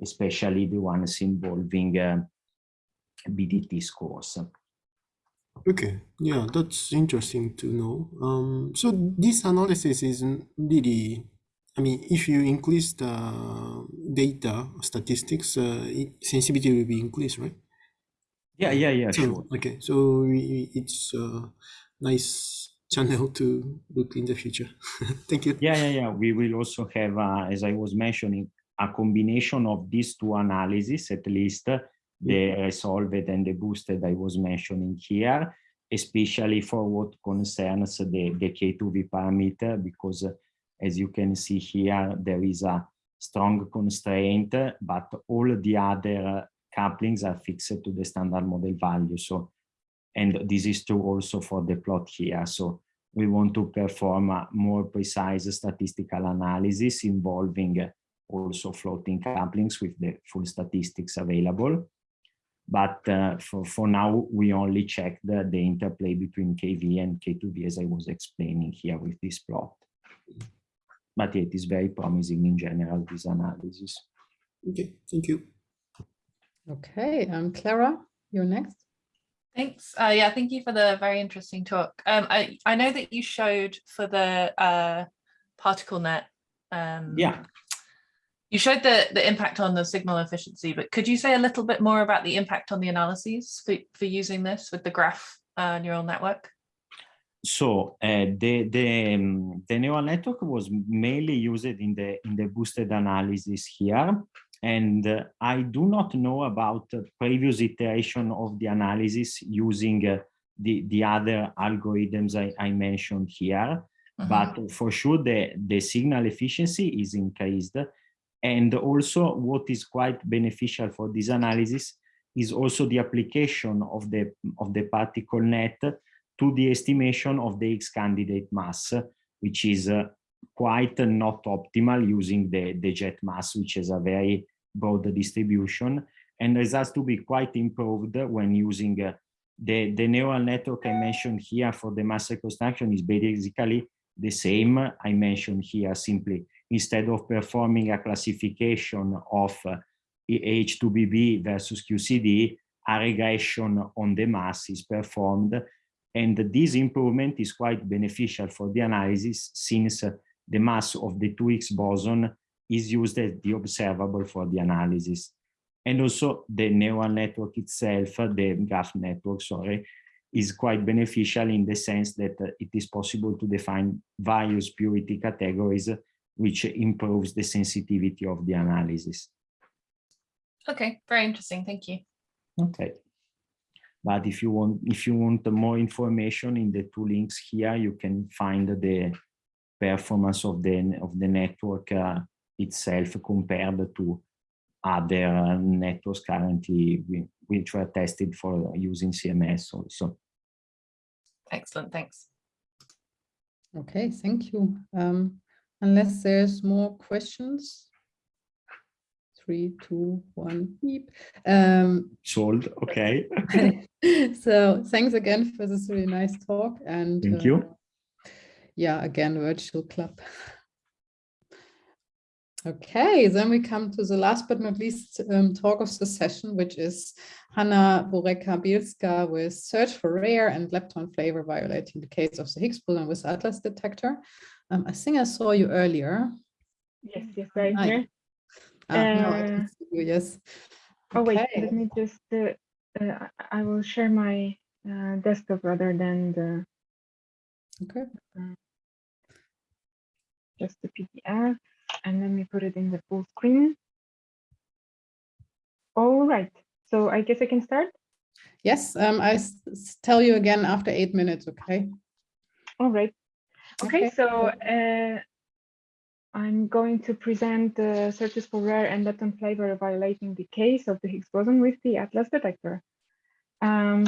especially the ones involving uh, BDT scores. Okay, yeah, that's interesting to know. Um, so this analysis is really, I mean, if you increase the data statistics, uh, sensitivity will be increased, right? Yeah, yeah, yeah, So, sure. Okay, so we, it's a nice channel to look in the future. Thank you. Yeah, yeah, yeah. We will also have, uh, as I was mentioning, a combination of these two analyses, at least the resolved and the boosted I was mentioning here, especially for what concerns the, the K2V parameter, because uh, as you can see here, there is a strong constraint, but all the other couplings are fixed to the standard model value. So, and this is true also for the plot here. So we want to perform a more precise statistical analysis involving also floating couplings with the full statistics available. But uh, for, for now, we only check the, the interplay between KV and K2V as I was explaining here with this plot. But it is very promising in general, this analysis. Okay, thank you. Okay, um, Clara, you're next. Thanks. Uh, yeah, thank you for the very interesting talk. Um, I, I know that you showed for the uh, particle net. Um, Yeah. You showed the, the impact on the signal efficiency, but could you say a little bit more about the impact on the analyses for, for using this with the graph uh, neural network? So uh, the the um, the neural network was mainly used in the in the boosted analysis here, and uh, I do not know about uh, previous iteration of the analysis using uh, the the other algorithms I, I mentioned here. Mhm. But for sure, the the signal efficiency is increased, and also what is quite beneficial for this analysis is also the application of the of the particle net to the estimation of the Higgs candidate mass, which is uh, quite not optimal using the, the jet mass, which is a very broad distribution. And has to be quite improved when using uh, the, the neural network I mentioned here for the mass reconstruction is basically the same. I mentioned here simply instead of performing a classification of uh, H2BB versus QCD, a regression on the mass is performed. And this improvement is quite beneficial for the analysis since uh, the mass of the 2Higgs boson is used as the observable for the analysis. And also the neural network itself, the graph network, sorry, is quite beneficial in the sense that uh, it is possible to define various purity categories, which improves the sensitivity of the analysis. Okay, very interesting. Thank you. Okay. But if you want, if you want more information in the two links here, you can find the performance of the of the network uh, itself compared to other networks currently which were tested for using CMS also. Excellent, thanks. Okay, thank you. Um, unless there's more questions. Three, two, one, beep. Um, Sold, okay. so thanks again for this really nice talk and Thank uh, you. yeah, again, virtual club. Okay, then we come to the last but not least um, talk of the session, which is Hanna Borecka-Bielska with Search for Rare and lepton flavor violating decays of the Higgs boson with Atlas detector. Um, I think I saw you earlier. Yes, yes, right Hi. here. Ah, Uh, can see you, yes. Oh, wait, let me just, uh, uh, I will share my uh, desktop rather than the, Okay. just the PDF. And let me put it in the full screen. All right, so I guess I can start. Yes, um, I tell you again after eight minutes, okay? All right. Okay, Okay. so uh, I'm going to present the searches for rare and lepton flavor violating decays of the Higgs boson with the Atlas detector. Um.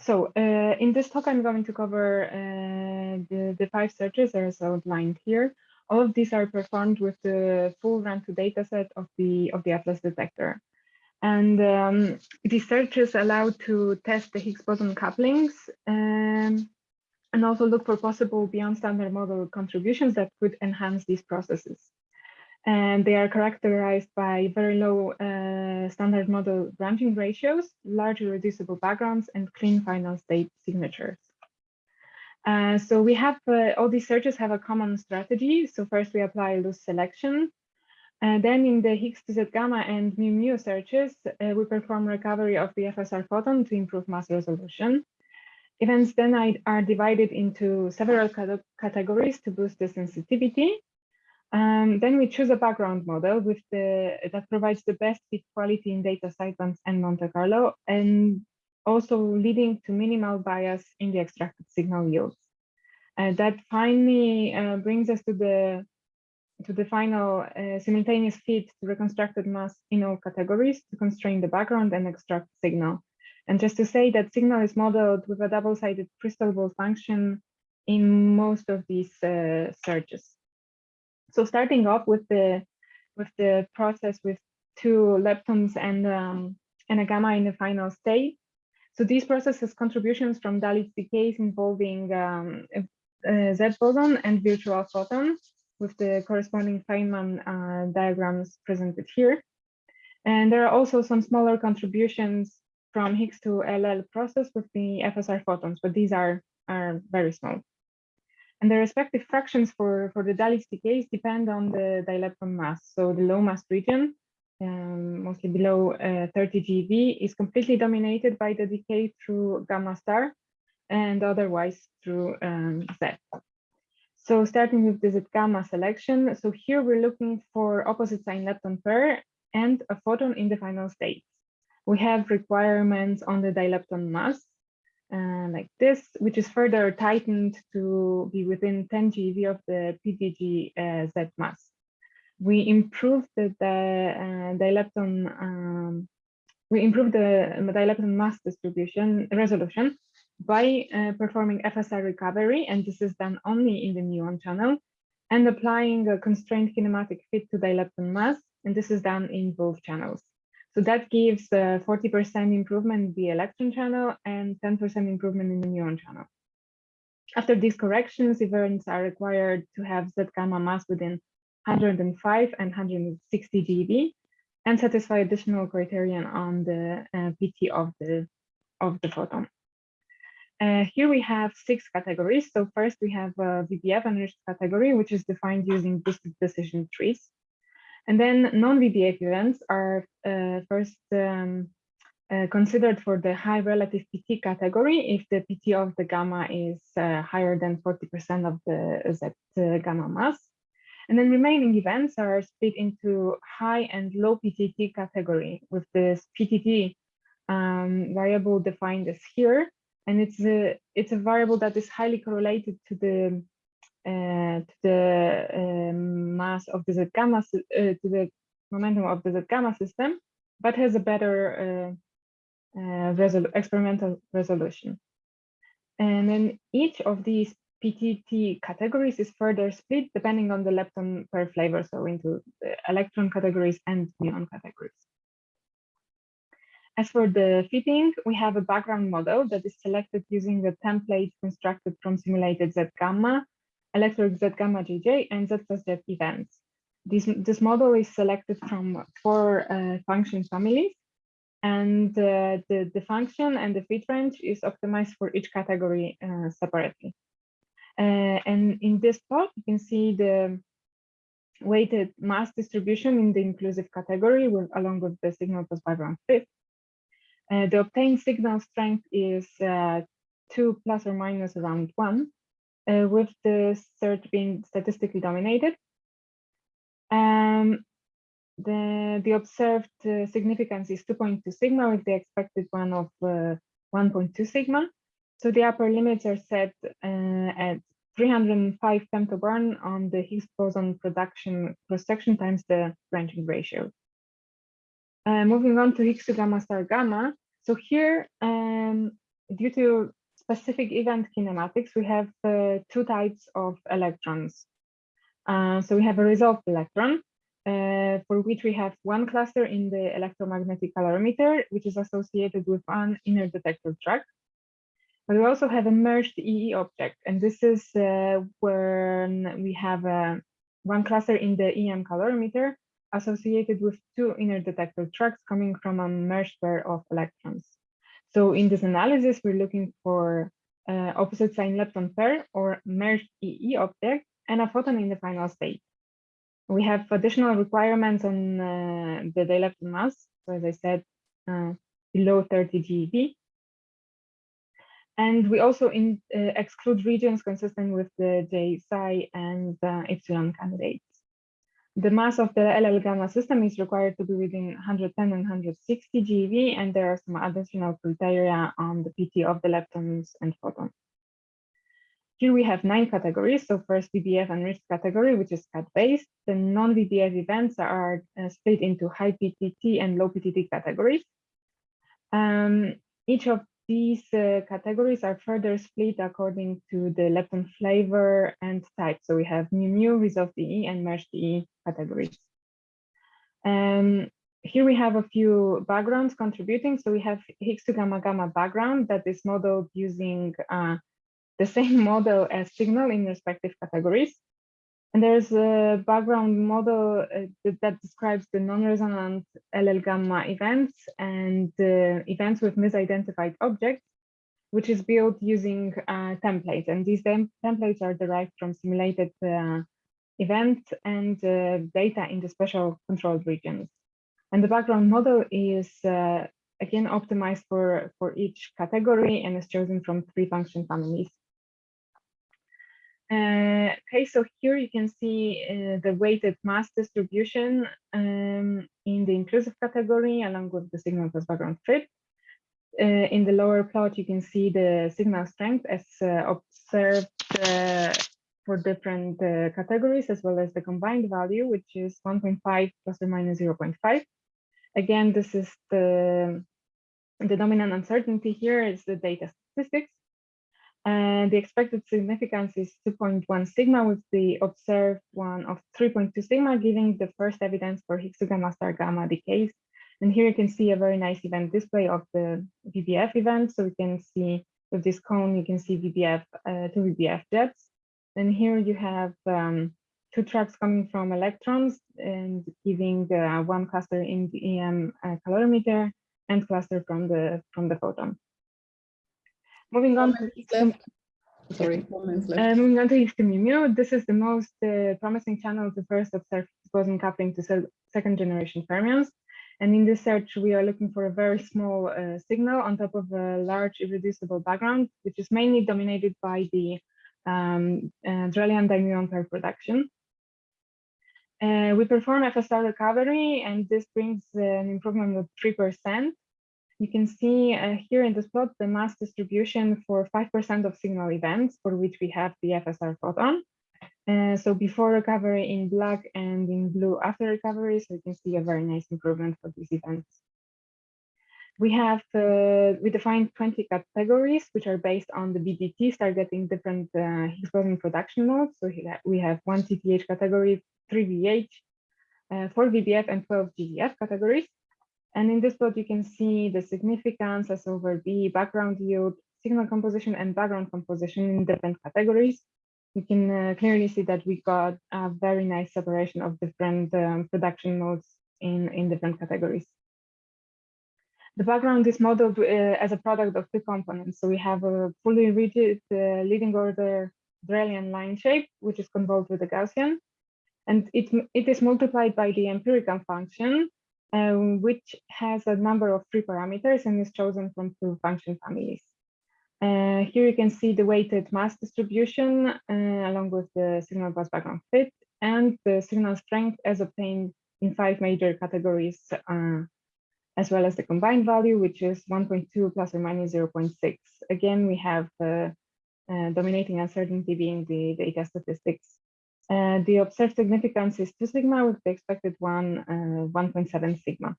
So uh, in this talk, I'm going to cover uh, the, the five searches as outlined here. All of these are performed with the full run-to dataset of the of the Atlas detector. And um, these searches allow to test the Higgs boson couplings um, and also look for possible beyond standard model contributions that could enhance these processes. And they are characterized by very low uh, standard model branching ratios, largely reducible backgrounds, and clean final state signatures. Uh, so we have, uh, all these searches have a common strategy. So first we apply loose selection. And then in the Higgs to Z gamma and mu mu searches, uh, we perform recovery of the FSR photon to improve mass resolution. Events then are divided into several categories to boost the sensitivity. Um, then we choose a background model with the that provides the best fit quality in data sidebands and Monte Carlo, and also leading to minimal bias in the extracted signal yields. And that finally uh, brings us to the to the final uh, simultaneous fit to reconstructed mass in all categories to constrain the background and extract signal. And just to say that signal is modeled with a double-sided crystal ball function in most of these uh, searches. So starting off with the with the process with two leptons and um, and a gamma in the final state. So these processes contributions from Dalitz decays involving um, uh, Z boson and virtual photon with the corresponding Feynman uh, diagrams presented here. And there are also some smaller contributions from Higgs to LL process with the FSR photons, but these are, are very small. And the respective fractions for, for the Dalitz decays depend on the dilepton mass. So the low mass region, um, mostly below uh, 30 GeV, is completely dominated by the decay through gamma star and otherwise through um, Z. So starting with this gamma selection, so here we're looking for opposite sign lepton pair and a photon in the final state. We have requirements on the dilepton mass, uh, like this, which is further tightened to be within 10 GeV of the PDG uh, Z mass. We improved the, the uh, dilepton, um, we improved the dilepton mass distribution resolution by uh, performing FSR recovery, and this is done only in the muon channel, and applying a constrained kinematic fit to the lepton mass, and this is done in both channels. So that gives 40% improvement in the electron channel and 10% improvement in the muon channel. After these corrections, events are required to have Z gamma mass within 105 and 160 GeV and satisfy additional criterion on the uh, PT of the of the photon. Uh, here we have six categories. So first we have a VBF enriched category, which is defined using boosted decision trees. And then non-VBF events are uh, first um, uh, considered for the high relative PT category if the PT of the gamma is uh, higher than 40% of the Z uh, gamma mass. And then remaining events are split into high and low PTT category with this PTT um, variable defined as here. And it's a, it's a variable that is highly correlated to the to the um, mass of the Z gamma, to the momentum of the Z gamma system, but has a better resol experimental resolution. And then each of these PTT categories is further split depending on the lepton per flavor, so into electron categories and muon categories. As for the fitting, we have a background model that is selected using the template constructed from simulated Z gamma, electric Z gamma JJ, and Z plus Z events. This, this model is selected from four uh, function families, and uh, the, the function and the fit range is optimized for each category uh, separately. Uh, and in this plot, you can see the weighted mass distribution in the inclusive category with, along with the signal plus background fit. Uh, the obtained signal strength is uh, 2 plus or minus around 1, uh, with the search being statistically dominated. Um, the, the observed uh, significance is 2.2 sigma with the expected one of uh, 1.2 sigma. So the upper limits are set uh, at 305 femtobarn on the Higgs boson production cross-section times the branching ratio. Uh, moving on to Higgs to gamma star gamma. So here, um, due to specific event kinematics, we have uh, two types of electrons. Uh, so we have a resolved electron, uh, for which we have one cluster in the electromagnetic calorimeter, which is associated with one inner detector track. But we also have a merged EE object, and this is uh, when we have uh, one cluster in the EM calorimeter associated with two inner detector tracks coming from a merged pair of electrons. So in this analysis, we're looking for uh, opposite sign lepton pair or merged EE object and a photon in the final state. We have additional requirements on uh, the dilepton mass. So as I said, uh, below 30 GeV and we also in, uh, exclude regions consistent with the J psi and uh, upsilon candidates. The mass of the LL gamma system is required to be within 110 and 160 GeV, and there are some additional criteria on the PT of the leptons and photons. Here we have nine categories. So first VBF enriched category, which is cut-based. The non-VBF events are uh, split into high PTT and low PTT categories. Um, each of these uh, categories are further split according to the lepton flavor and type. So we have mu mu, resolved EE, and merged EE categories. Um, here we have a few backgrounds contributing. So we have Higgs to gamma gamma background that is modeled using uh, the same model as signal in respective categories. And there's a background model uh, that, describes the non-resonant LL gamma events and uh, events with misidentified objects, which is built using uh, templates. And these tem templates are derived from simulated uh, events and uh, data in the special controlled regions. And the background model is uh, again optimized for, for each category and is chosen from three function families. Uh, okay, so here you can see uh, the weighted mass distribution um, in the inclusive category along with the signal plus background fit. Uh, in the lower plot, you can see the signal strength as uh, observed uh, for different uh, categories, as well as the combined value, which is 1.5 plus or minus 0.5. Again, this is the, the dominant uncertainty here is the data statistics. And the expected significance is 2.1 sigma with the observed one of 3.2 sigma, giving the first evidence for Higgs to gamma star gamma decays. And here you can see a very nice event display of the VBF event. So you can see with this cone, you can see VBF, uh, two VBF jets. And here you have um, two tracks coming from electrons and giving uh, one cluster in the EM uh, calorimeter and cluster from the from the photon. Moving on. Sorry, uh, moving on to Higgs-to-mu, this is the most uh, promising channel to first observe boson coupling to se second generation fermions. And in this search, we are looking for a very small uh, signal on top of a large irreducible background, which is mainly dominated by the um, uh, Drell-Yan dimuon pair production. Uh, we perform FSR recovery, and this brings an improvement of 3%. You can see uh, here in this plot the mass distribution for 5% of signal events for which we have the FSR photon. Uh, so before recovery in black and in blue after recovery, so you can see a very nice improvement for these events. We have, uh, we defined 20 categories, which are based on the BDTs targeting different uh, Higgs boson production modes. So we have one TTH category, three VH, uh, four VBF, and 12 ggF categories. And in this plot, you can see the significance S over B, background yield, signal composition, and background composition in different categories. You can uh, clearly see that we got a very nice separation of different um, production modes in, in different categories. The background is modeled uh, as a product of two components. So we have a fully rigid uh, leading order Drell-Yan line shape, which is convolved with a Gaussian. And it, it is multiplied by the empirical function, um, which has a number of free parameters and is chosen from two function families. Uh, here you can see the weighted mass distribution uh, along with the signal bus background fit and the signal strength as obtained in five major categories, uh, as well as the combined value, which is 1.2 plus or minus 0.6. Again, we have uh, uh, dominating uncertainty being the data statistics. Uh, the observed significance is 2 sigma with the expected one 1.7 sigma.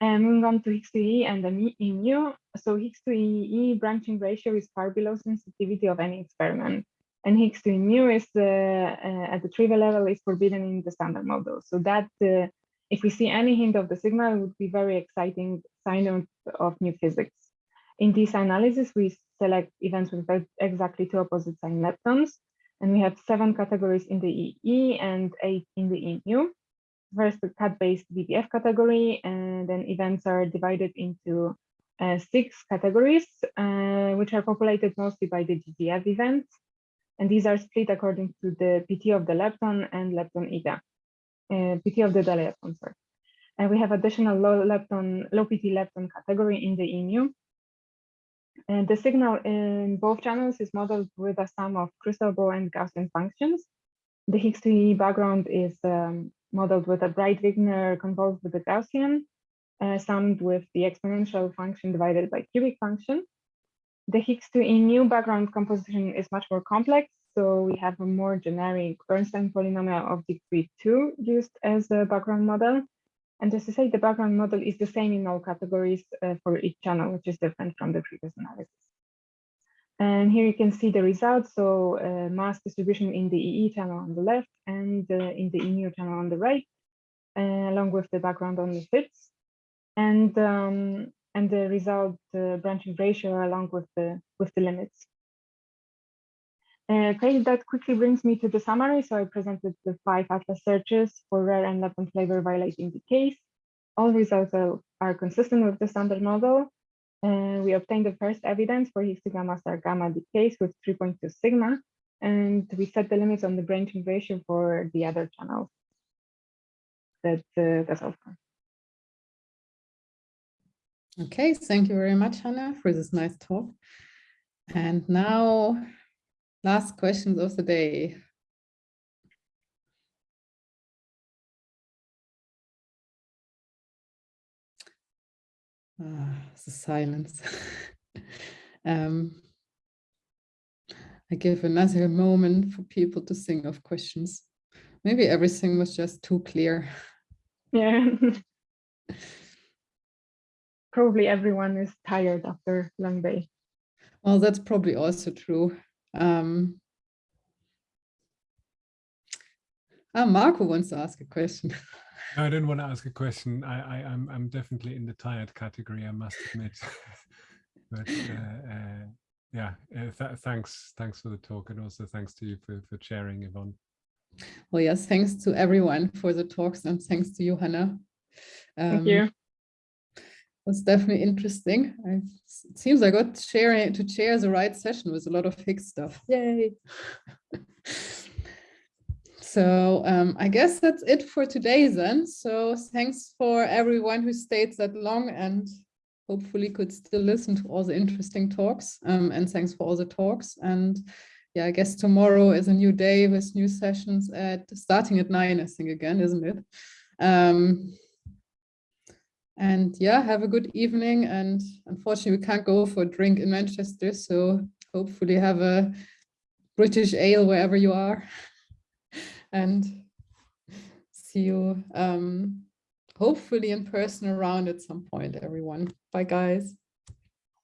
And moving on to Higgs-2E and the mu. So Higgs-2E branching ratio is far below sensitivity of any experiment. And Higgs-2E mu is uh, uh, at the trivial level is forbidden in the standard model. So that uh, if we see any hint of the signal, it would be very exciting sign of, of new physics. In this analysis, we select events with exactly two opposite sign leptons. And we have seven categories in the EE and eight in the E mu first the cut-based VBF category, and then events are divided into uh, six categories, uh, which are populated mostly by the ggF events. And these are split according to the PT of the lepton and lepton eta, uh, PT of the dilepton, sorry. And we have additional low lepton, low PT lepton category in the EMU. And the signal in both channels is modeled with a sum of crystal ball and Gaussian functions. The Higgs-2E background is um, modeled with a Breit-Wigner convolved with a Gaussian, uh, summed with the exponential function divided by cubic function. The Higgs-2E mu background composition is much more complex, so we have a more generic Bernstein polynomial of degree 2 used as a background model. And as I say, the background model is the same in all categories uh, for each channel, which is different from the previous analysis. And here you can see the results. So uh, mass distribution in the EE channel on the left and uh, in the EMU channel on the right, uh, along with the background on the fits. And um, and the result uh, branching ratio along with the with the limits. Uh, okay, that quickly brings me to the summary. So I presented the five ATLAS searches for rare and lepton flavor violating decays. All results are, are consistent with the standard model. And we obtained the first evidence for Higgs gamma star gamma decays with 3.2 sigma, and we set the limits on the branching ratio for the other channels. That, uh, that's all. Okay, thank you very much, Hanna, for this nice talk. And now, last questions of the day. Ah, the silence. um, I give another moment for people to think of questions. Maybe everything was just too clear. Yeah. Probably everyone is tired after long day. Well, that's probably also true. Um, ah, Marco wants to ask a question. No, I don't want to ask a question. I, I I'm I'm definitely in the tired category. I must admit. but uh, uh, yeah, uh, th thanks thanks for the talk and also thanks to you for for sharing, Yvonne. Well, yes, thanks to everyone for the talks and thanks to you, Hanna. Thank Um, you. Was definitely interesting. I, it seems I got sharing to chair the right session with a lot of Higgs stuff. Yay! so um, I guess that's it for today then. So thanks for everyone who stayed that long and hopefully could still listen to all the interesting talks. Um, and thanks for all the talks. And yeah, I guess tomorrow is a new day with new sessions at starting at nine, I think again, isn't it? Um, and yeah, have a good evening. And unfortunately, we can't go for a drink in Manchester. So hopefully have a British ale wherever you are. and see you um, hopefully in person around at some point, everyone. Bye, guys.